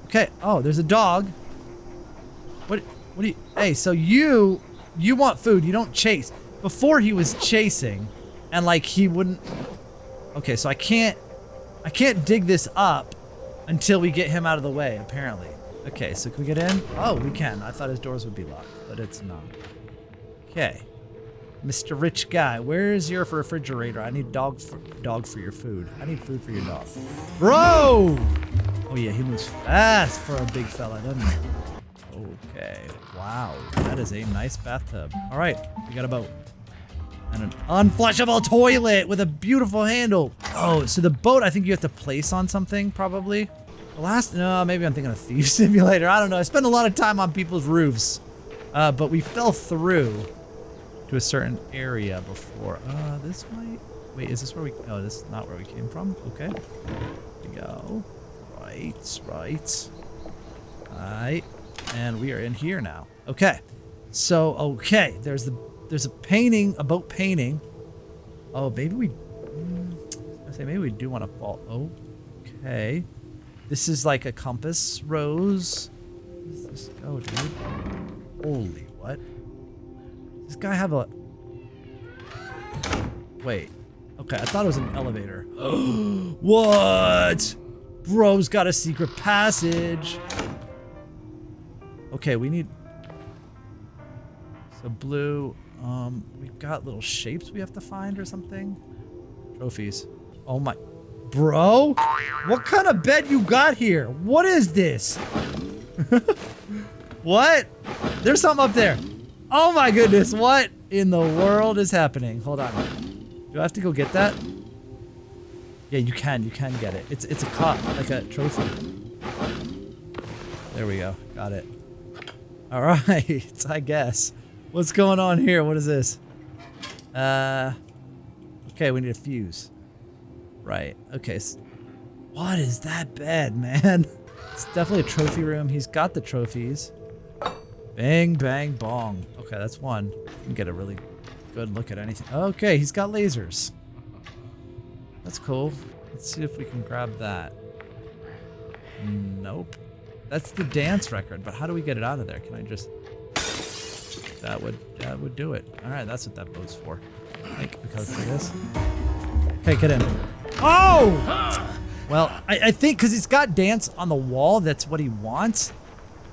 Okay, oh, there's a dog. What, what do you, hey, so you, you want food, you don't chase. Before he was chasing, and like he wouldn't, Okay, so I can't, I can't dig this up until we get him out of the way, apparently. Okay, so can we get in? Oh, we can. I thought his doors would be locked, but it's not. Okay. Mr. Rich Guy, where is your refrigerator? I need dog for, dog for your food. I need food for your dog. Bro! Oh yeah, he moves fast for a big fella, doesn't he? Okay. Wow. That is a nice bathtub. All right. We got a boat. And an unflushable toilet with a beautiful handle. Oh, so the boat I think you have to place on something, probably. The last, no, maybe I'm thinking of Thief Simulator. I don't know. I spend a lot of time on people's roofs. Uh, but we fell through to a certain area before. Uh, this might, wait, is this where we, oh, this is not where we came from. Okay. We go. Right, right. All right. And we are in here now. Okay. So, okay, there's the there's a painting, a boat painting. Oh, maybe we mm, say maybe we do want to fall. Oh okay. This is like a compass rose. Where does this go, dude? Holy what? Does this guy have a Wait. Okay, I thought it was an elevator. what? Bro's got a secret passage. Okay, we need... So blue, um, we've got little shapes we have to find or something. Trophies. Oh my... Bro? What kind of bed you got here? What is this? what? There's something up there. Oh my goodness, what in the world is happening? Hold on. Do I have to go get that? Yeah, you can. You can get it. It's it's a cup, like a trophy. There we go. Got it. All right, I guess. What's going on here? What is this? Uh, okay, we need a fuse. Right. Okay. What is that bed, man? It's definitely a trophy room. He's got the trophies. Bang, bang, bong. Okay, that's one. Get a really good look at anything. Okay, he's got lasers. That's cool. Let's see if we can grab that. Nope. That's the dance record, but how do we get it out of there? Can I just... That would that would do it. All right, that's what that boat's for. Think because of this. Okay, get in. Oh! Well, I, I think because he's got dance on the wall, that's what he wants.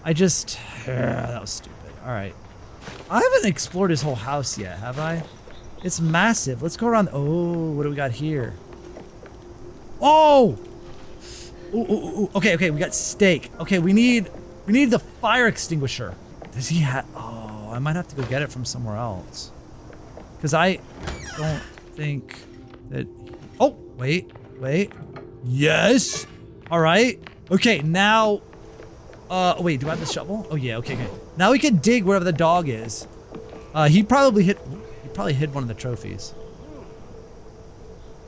I just... Uh, that was stupid. All right. I haven't explored his whole house yet, have I? It's massive. Let's go around. Oh, what do we got here? Oh! Ooh, ooh, ooh. Okay, okay, we got steak. Okay, we need we need the fire extinguisher. Does he have? Oh, I might have to go get it from somewhere else. Cause I don't think that. Wait, wait. Yes. All right. Okay, now. Uh, wait. Do I have the shovel? Oh yeah. Okay, okay. Now we can dig wherever the dog is. Uh, he probably hit. He probably hid one of the trophies.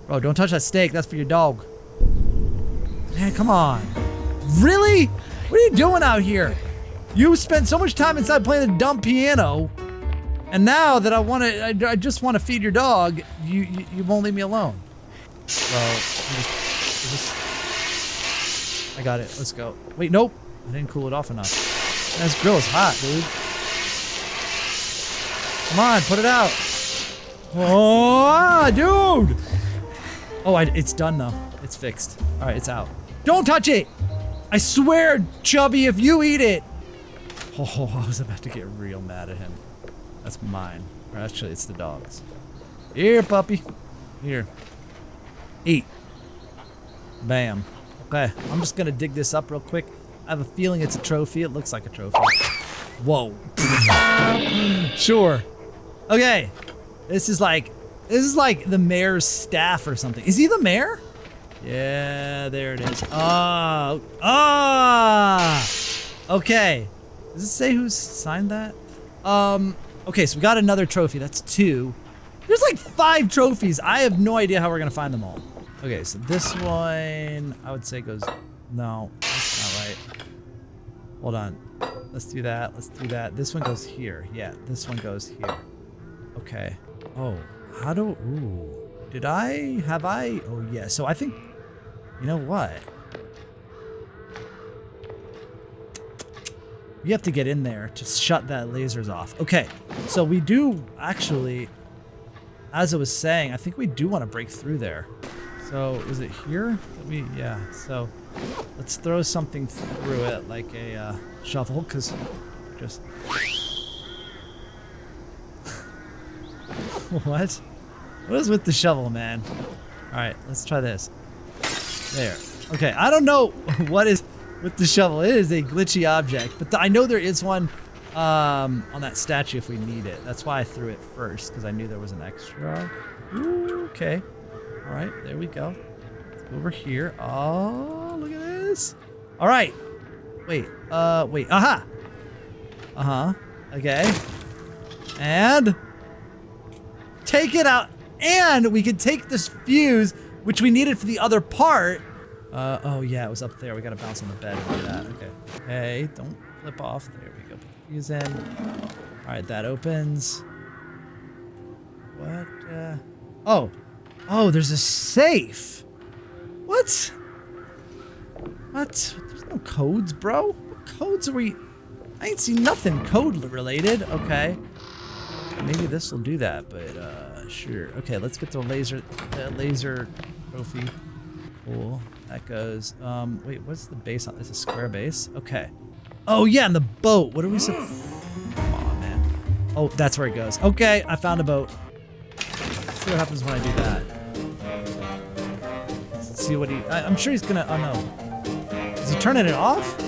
Bro, don't touch that steak. That's for your dog. Man, come on. Really? What are you doing out here? You spent so much time inside playing the dumb piano, and now that I want to, I, I, just want to feed your dog, you, you, you won't leave me alone. Well, just, just, I got it. Let's go. Wait, nope. I didn't cool it off enough. This grill is hot, dude. Come on, put it out. Oh, dude. Oh, I, it's done though. It's fixed. All right, it's out. Don't touch it. I swear, Chubby, if you eat it. Oh, I was about to get real mad at him. That's mine. Or actually, it's the dog's. Here, puppy. Here. Eat. Bam. Okay, I'm just gonna dig this up real quick. I have a feeling it's a trophy. It looks like a trophy. Whoa. sure. Okay. This is like this is like the mayor's staff or something. Is he the mayor? Yeah, there it is. Ah, ah. Okay. Does it say who signed that? Um. Okay, so we got another trophy. That's two. There's like five trophies. I have no idea how we're gonna find them all. Okay, so this one I would say goes. No, that's not right. Hold on. Let's do that. Let's do that. This one goes here. Yeah, this one goes here. Okay. Oh. How do... Ooh. Did I... Have I... Oh, yeah. So I think... You know what? You have to get in there to shut that lasers off. Okay. So we do actually... As I was saying, I think we do want to break through there. So is it here? That we yeah. So let's throw something through it like a uh, shovel, cause just what? What is with the shovel, man? All right, let's try this. There. Okay, I don't know what is with the shovel. It is a glitchy object, but I know there is one um, on that statue if we need it. That's why I threw it first, because I knew there was an extra. Ooh, okay. All right, there we go. Let's go over here. Oh, look at this. All right. Wait, uh, wait, aha. Uh-huh, okay. And take it out. And we can take this fuse, which we needed for the other part. Uh, oh yeah, it was up there. We gotta bounce on the bed and do that. Okay. Hey, don't flip off. There we go. Put the fuse in. All right, that opens. What? Uh, oh. Oh, there's a safe. What? What? There's no codes, bro. What codes are we? I ain't seen nothing code related. Okay. Maybe this will do that, but uh, sure. Okay, let's get the laser, the laser trophy. Cool. That goes. Um, wait, what's the base on? It's a square base. Okay. Oh yeah, and the boat. What are we supposed? Come on, man. Oh, that's where it goes. Okay, I found a boat. Let's see what happens when I do that. See what he. I, I'm sure he's gonna. Oh no. Is he turning it off?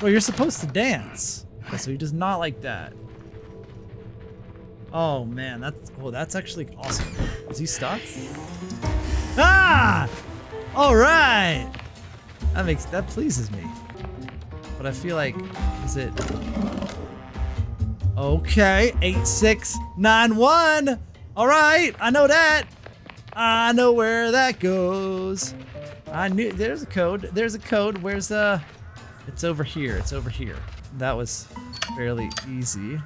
Well, you're supposed to dance. Okay, so he does not like that. Oh man, that's oh that's actually awesome. Is he stuck? Ah! All right. That makes that pleases me. But I feel like is it Okay, 8691. All right, I know that. I know where that goes. I knew there's a code. There's a code. Where's the It's over here. It's over here. That was fairly easy.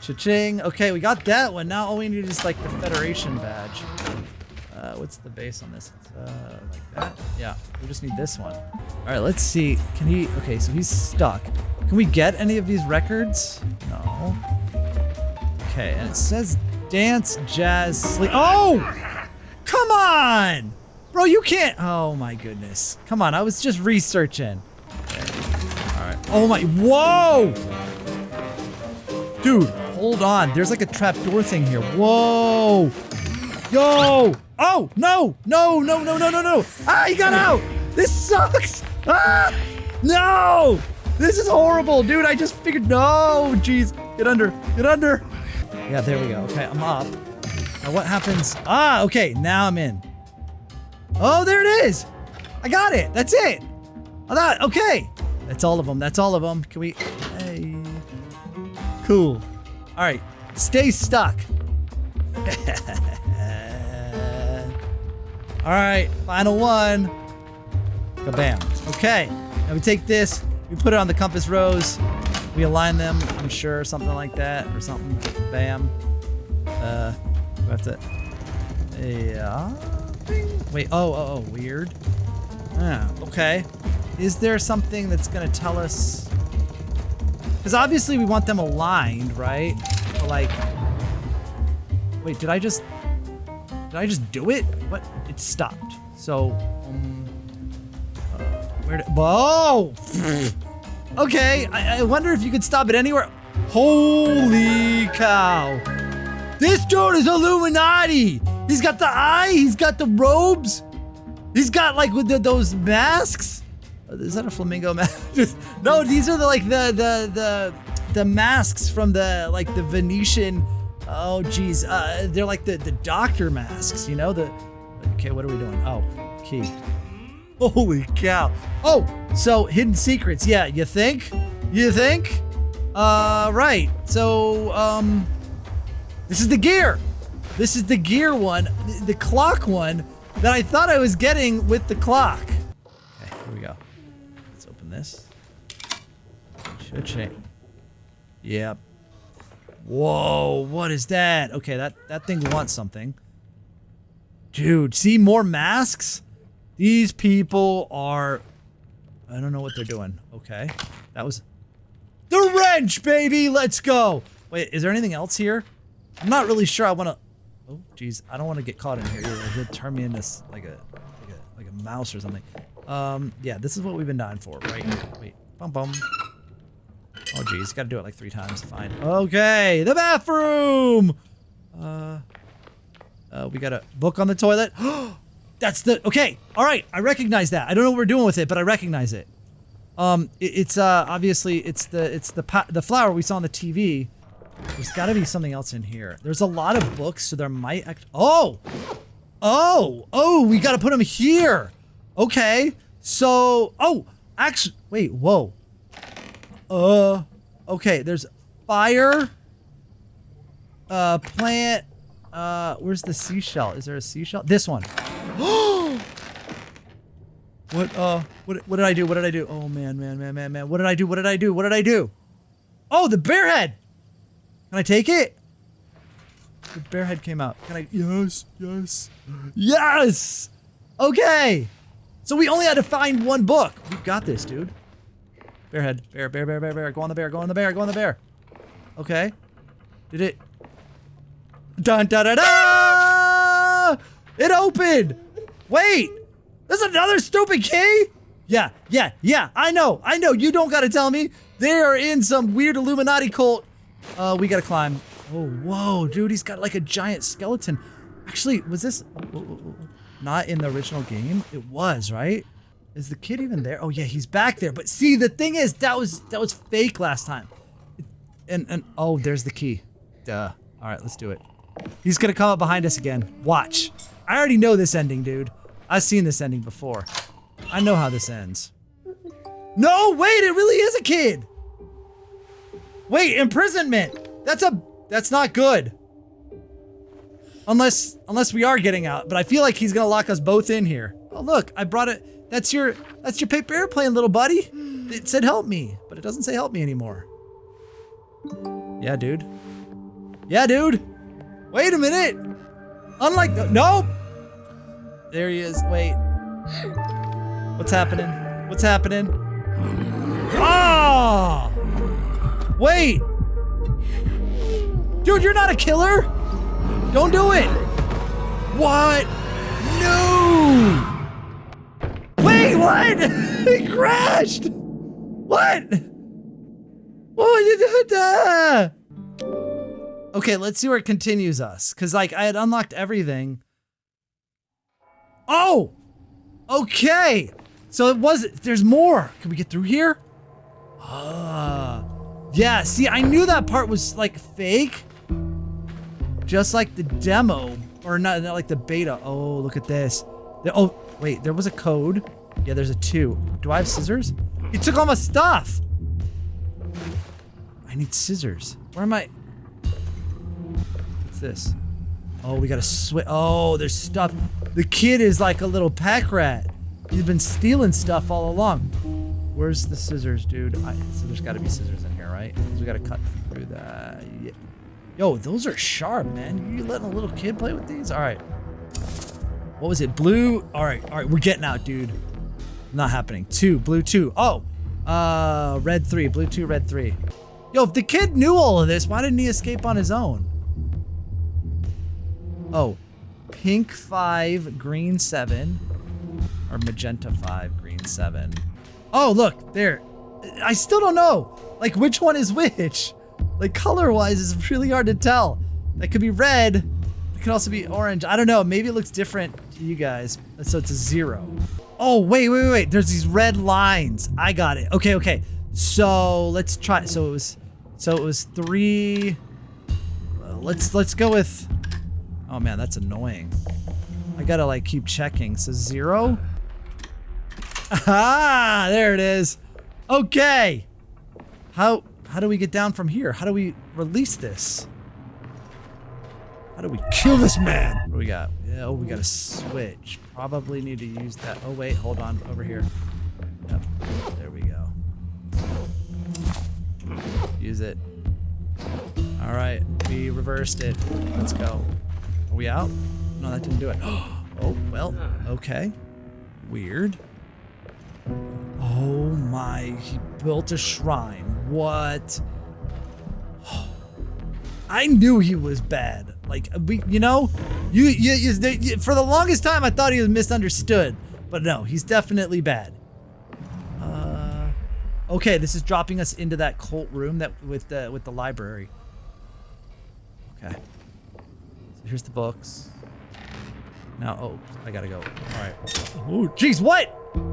Cha-ching. Okay, we got that one. Now all we need is like the Federation badge. Uh, what's the base on this? Uh, like that? Yeah, we just need this one. All right, let's see. Can he, okay, so he's stuck. Can we get any of these records? No. Okay, and it says dance, jazz, sleep. Oh! Come on! Bro, you can't, oh my goodness. Come on, I was just researching. All right. Oh my, whoa! Dude, hold on. There's like a trapdoor thing here. Whoa! Yo! Oh, no! No, no, no, no, no, no! Ah, he got out! This sucks! Ah! No! This is horrible, dude. I just figured, no! Jeez, get under, get under. Yeah, there we go. Okay, I'm up. Now what happens? Ah, okay, now I'm in. Oh, there it is! I got it! That's it! I thought, okay! That's all of them, that's all of them. Can we, hey. Cool. All right, stay stuck. All right, final one. Kabam. Okay, now we take this, we put it on the compass rose, we align them, I'm sure, something like that, or something. Bam. Uh, we have to, yeah. Wait, oh, oh, oh, weird. Ah, okay. Is there something that's gonna tell us? Because obviously we want them aligned, right? But like, wait, did I just, did I just do it? What? It stopped. So, um, uh, where did, whoa! okay, I, I wonder if you could stop it anywhere. Holy cow. This dude is Illuminati. He's got the eye, he's got the robes. He's got like with the, those masks. Is that a flamingo mask? no, these are the like the the the the masks from the like the Venetian. Oh geez, uh, they're like the the doctor masks. You know the. Okay, what are we doing? Oh, key. Holy cow! Oh, so hidden secrets. Yeah, you think? You think? Uh, right. So um, this is the gear. This is the gear one, the clock one that I thought I was getting with the clock. Okay, here we go. Let's open this. Should change. Yep. Whoa, what is that? Okay, that, that thing wants something. Dude, see more masks? These people are... I don't know what they're doing. Okay, that was... The wrench, baby! Let's go! Wait, is there anything else here? I'm not really sure I want to... Oh, jeez. I don't want to get caught in here. Either. He'll turn me into like a like a like a mouse or something. Um, yeah, this is what we've been dying for, right? Wait, bum bum. Oh, jeez. Got to do it like three times. Fine. Okay, the bathroom. Uh, uh, we got a book on the toilet. That's the okay. All right, I recognize that. I don't know what we're doing with it, but I recognize it. Um, it, it's uh obviously it's the it's the the flower we saw on the TV. There's got to be something else in here. There's a lot of books, so there might act- Oh! Oh! Oh, we got to put them here. Okay. So, oh, actually, wait, whoa. Uh, okay, there's fire. Uh, plant. Uh, where's the seashell? Is there a seashell? This one. what, uh, what, what did I do? What did I do? Oh, man, man, man, man, man. What did I do? What did I do? What did I do? Oh, the bear head! Can I take it? The bear head came out. Can I? Yes, yes, yes! Okay! So we only had to find one book. We got this, dude. Bear head. Bear, bear, bear, bear, bear. Go on the bear, go on the bear, go on the bear. Okay. Did it? Dun da da da! It opened! Wait! There's another stupid key? Yeah, yeah, yeah, I know, I know, you don't gotta tell me. They are in some weird Illuminati cult. Uh, we gotta climb. Oh, whoa, dude, he's got like a giant skeleton. Actually, was this not in the original game? It was, right? Is the kid even there? Oh yeah, he's back there. But see, the thing is, that was that was fake last time. And and oh, there's the key. Duh. All right, let's do it. He's gonna come up behind us again. Watch. I already know this ending, dude. I've seen this ending before. I know how this ends. No, wait, it really is a kid. Wait, imprisonment. That's a that's not good. Unless unless we are getting out, but I feel like he's gonna lock us both in here. Oh look, I brought it. That's your that's your paper airplane, little buddy. It said help me, but it doesn't say help me anymore. Yeah, dude. Yeah, dude. Wait a minute. Unlike the nope. There he is. Wait. What's happening? What's happening? Ah! Wait! Dude, you're not a killer! Don't do it! What? No! Wait, what? he crashed! What? What? Okay, let's see where it continues us. Cause like I had unlocked everything. Oh! Okay! So it was, there's more. Can we get through here? Ah. Yeah, see, I knew that part was like fake. Just like the demo, or not, not like the beta. Oh, look at this. Oh, wait, there was a code. Yeah, there's a two. Do I have scissors? He took all my stuff. I need scissors. Where am I? What's this? Oh, we gotta switch. Oh, there's stuff. The kid is like a little pack rat. He's been stealing stuff all along. Where's the scissors, dude? I, so there's gotta be scissors in here, right? 'Cause we gotta cut through that. Yeah. Yo, those are sharp, man. You letting a little kid play with these? All right. What was it? Blue? All right, all right. We're getting out, dude. Not happening. Two, blue two. Oh, uh, red three, blue two, red three. Yo, if the kid knew all of this, why didn't he escape on his own? Oh, pink five, green seven, or magenta five, green seven. Oh, look, there. I still don't know, like, which one is which. Like, color-wise, it's really hard to tell. That could be red. It could also be orange. I don't know. Maybe it looks different to you guys. So it's a zero. Oh, wait, wait, wait, wait. There's these red lines. I got it. Okay, okay. So let's try. So it was, so it was three. Uh, let's let's go with. Oh man, that's annoying. I gotta like keep checking. So zero. Ah, there it is. Okay. How how do we get down from here? How do we release this? How do we kill this man? What do we got? Yeah, oh, we got a switch. Probably need to use that. Oh wait, hold on, over here. Yep, there we go. Use it. All right, we reversed it. Let's go. Are we out? No, that didn't do it. Oh, well, okay. Weird. Oh my, he built a shrine. What? I knew he was bad. Like we, you know, you, you, you, for the longest time I thought he was misunderstood, but no, he's definitely bad. Uh, okay, this is dropping us into that cult room that with the with the library. Okay. So here's the books. Now, oh, I gotta go. All right. Oh, jeez, what?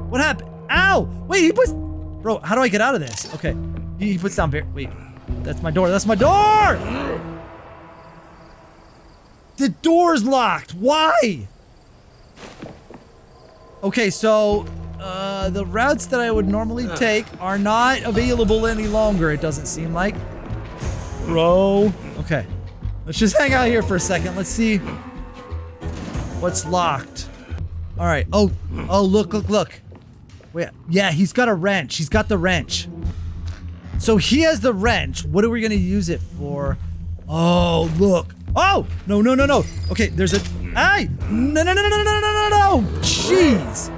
What happened? Ow! Wait, he puts. Bro, how do I get out of this? Okay, he, he puts down bear. Wait, that's my door. That's my door. The door's locked. Why? Okay, so uh, the routes that I would normally take are not available any longer. It doesn't seem like. Bro. Okay. Let's just hang out here for a second. Let's see what's locked. All right. Oh, oh, look, look, look. Wait, yeah, he's got a wrench. He's got the wrench. So he has the wrench. What are we going to use it for? Oh, look. Oh, no, no, no, no. Okay, there's a... Hey! No, no, no, no, no, no, no, no, Jeez.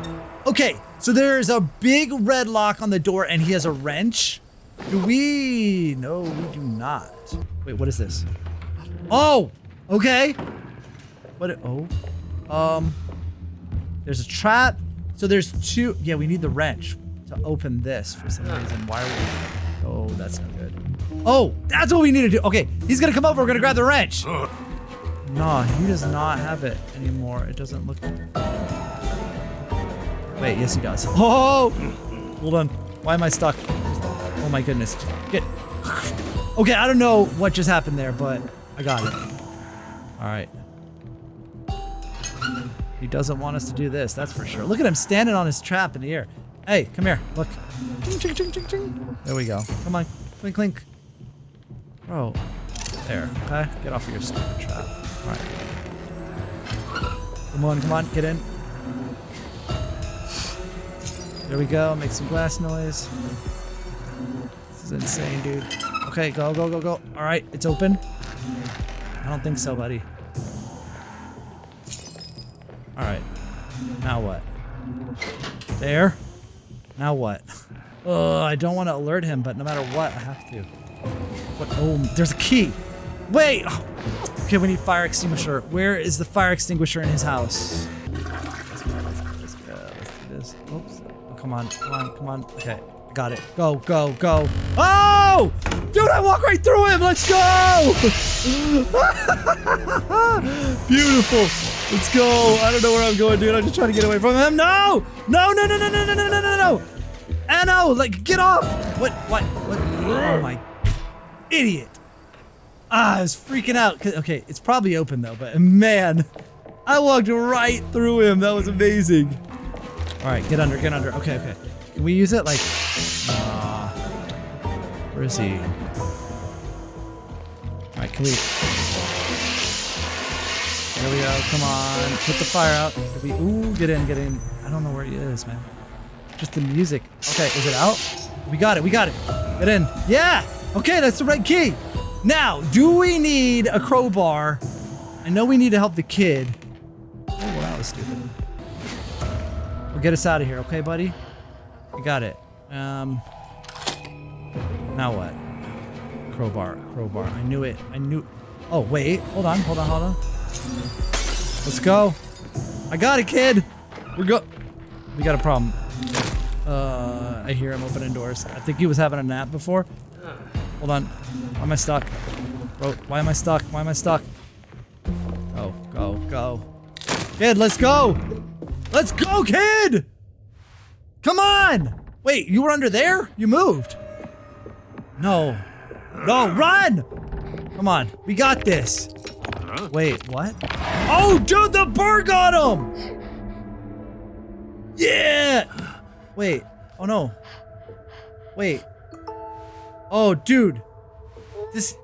Okay, so there's a big red lock on the door and he has a wrench. Do we? No, we do not. Wait, what is this? Oh, okay. What? Oh, um, there's a trap. So there's two. Yeah, we need the wrench to open this for some reason. Why are we? Oh, that's not good. Oh, that's what we need to do. Okay, he's gonna come over. We're gonna grab the wrench. No, he does not have it anymore. It doesn't look. Wait, yes he does. Oh, hold on. Why am I stuck? Oh my goodness. Get. Okay, I don't know what just happened there, but I got it. All right. He doesn't want us to do this, that's for sure. Look at him standing on his trap in the air. Hey, come here. Look. There we go. Come on. Clink, clink. Bro. There. Okay. Get off of your stupid trap. All right. Come on, come on. Get in. There we go. Make some glass noise. This is insane, dude. Okay, go, go, go, go. All right, it's open. I don't think so, buddy. All right. Now what? There. Now what? Oh, I don't want to alert him, but no matter what, I have to. What? Oh, there's a key. Wait. Okay, we need fire extinguisher. Where is the fire extinguisher in his house? Let's go. Let's go. Let's do this. Oops. Oh, come on. Come on. Come on. Okay. Got it. Go, go, go. Oh! Dude, I walk right through him. Let's go! Beautiful. Let's go. I don't know where I'm going, dude. I'm just trying to get away from him. No! No, no, no, no, no, no, no, no, no, no. Anno, like, get off. What, what, what? Oh, my idiot. Ah, I was freaking out. Okay, it's probably open, though, but man, I walked right through him. That was amazing. All right, get under, get under. Okay, okay. Can we use it like... Uh, where is he? Alright, can we... There we go, come on. Put the fire out. We... Ooh, get in, get in. I don't know where he is, man. Just the music. Okay, is it out? We got it, we got it. Get in. Yeah! Okay, that's the right key. Now, do we need a crowbar? I know we need to help the kid. Oh, that was stupid. We'll get us out of here, okay, buddy? I got it. Um. Now what? Crowbar, crowbar. I knew it. I knew. Oh wait, hold on, hold on, hold on. Let's go. I got it, kid. We're go. We got a problem. Uh, I hear him opening doors. I think he was having a nap before. Hold on. Why am I stuck? Bro, why am I stuck? Why am I stuck? Go, go, go. Kid, let's go. Let's go, kid. Come on! Wait, you were under there? You moved. No. No, run! Come on, we got this. Wait, what? Oh, dude, the bird got him! Yeah! Wait, oh no. Wait. Oh, dude. This...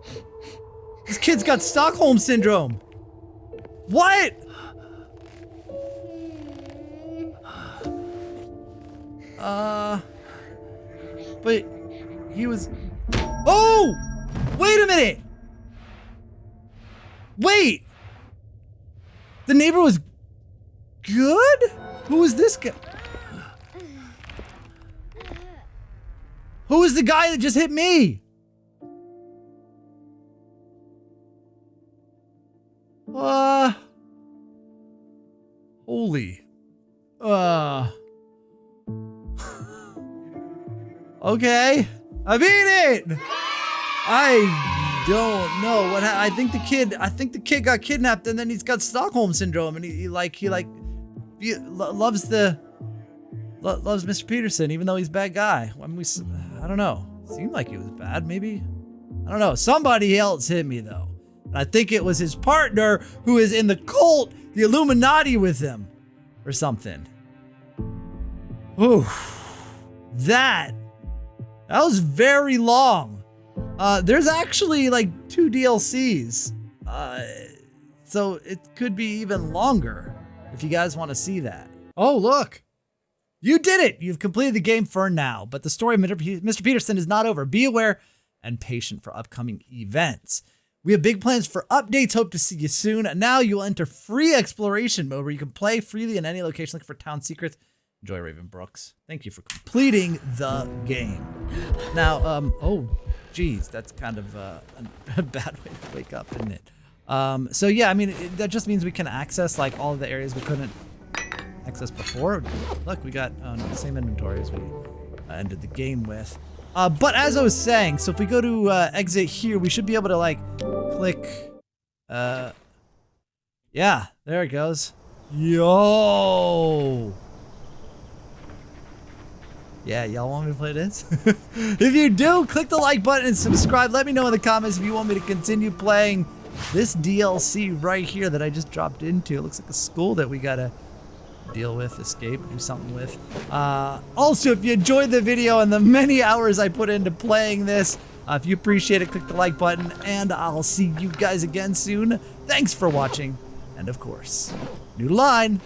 This kid's got Stockholm Syndrome. What? Uh, but he was. Oh! Wait a minute! Wait! The neighbor was good? Who is this guy? Who is the guy that just hit me? Uh. Holy. Uh. okay. I beat it! I don't know what I think the kid I think the kid got kidnapped and then he's got Stockholm syndrome and he, he like he like he lo loves the lo loves Mr. Peterson even though he's a bad guy. I we I don't know. Seemed like he was bad maybe. I don't know. Somebody else hit me though. And I think it was his partner who is in the cult, the Illuminati with him or something. Ooh. That that was very long. Uh, there's actually like two DLCs. Uh, so it could be even longer if you guys want to see that. Oh, look. You did it. You've completed the game for now, but the story of Mr. Peterson is not over. Be aware and patient for upcoming events. We have big plans for updates. Hope to see you soon. Now you will enter free exploration mode where you can play freely in any location looking for town secrets. Enjoy Raven Brooks. Thank you for completing the game. Now, um, oh, geez, that's kind of uh, a bad way to wake up, isn't it? Um, so yeah, I mean, it, that just means we can access like all the areas we couldn't access before. Look, we got oh, no, the same inventory as we uh, ended the game with. Uh, but as I was saying, so if we go to uh, exit here, we should be able to like click. Uh, yeah, there it goes. Yo. Yeah, y'all want me to play this? if you do, click the like button and subscribe. Let me know in the comments if you want me to continue playing this DLC right here that I just dropped into. It looks like a school that we gotta deal with, escape, do something with. Uh, also, if you enjoyed the video and the many hours I put into playing this, uh, if you appreciate it, click the like button, and I'll see you guys again soon. Thanks for watching, and of course, noodle on.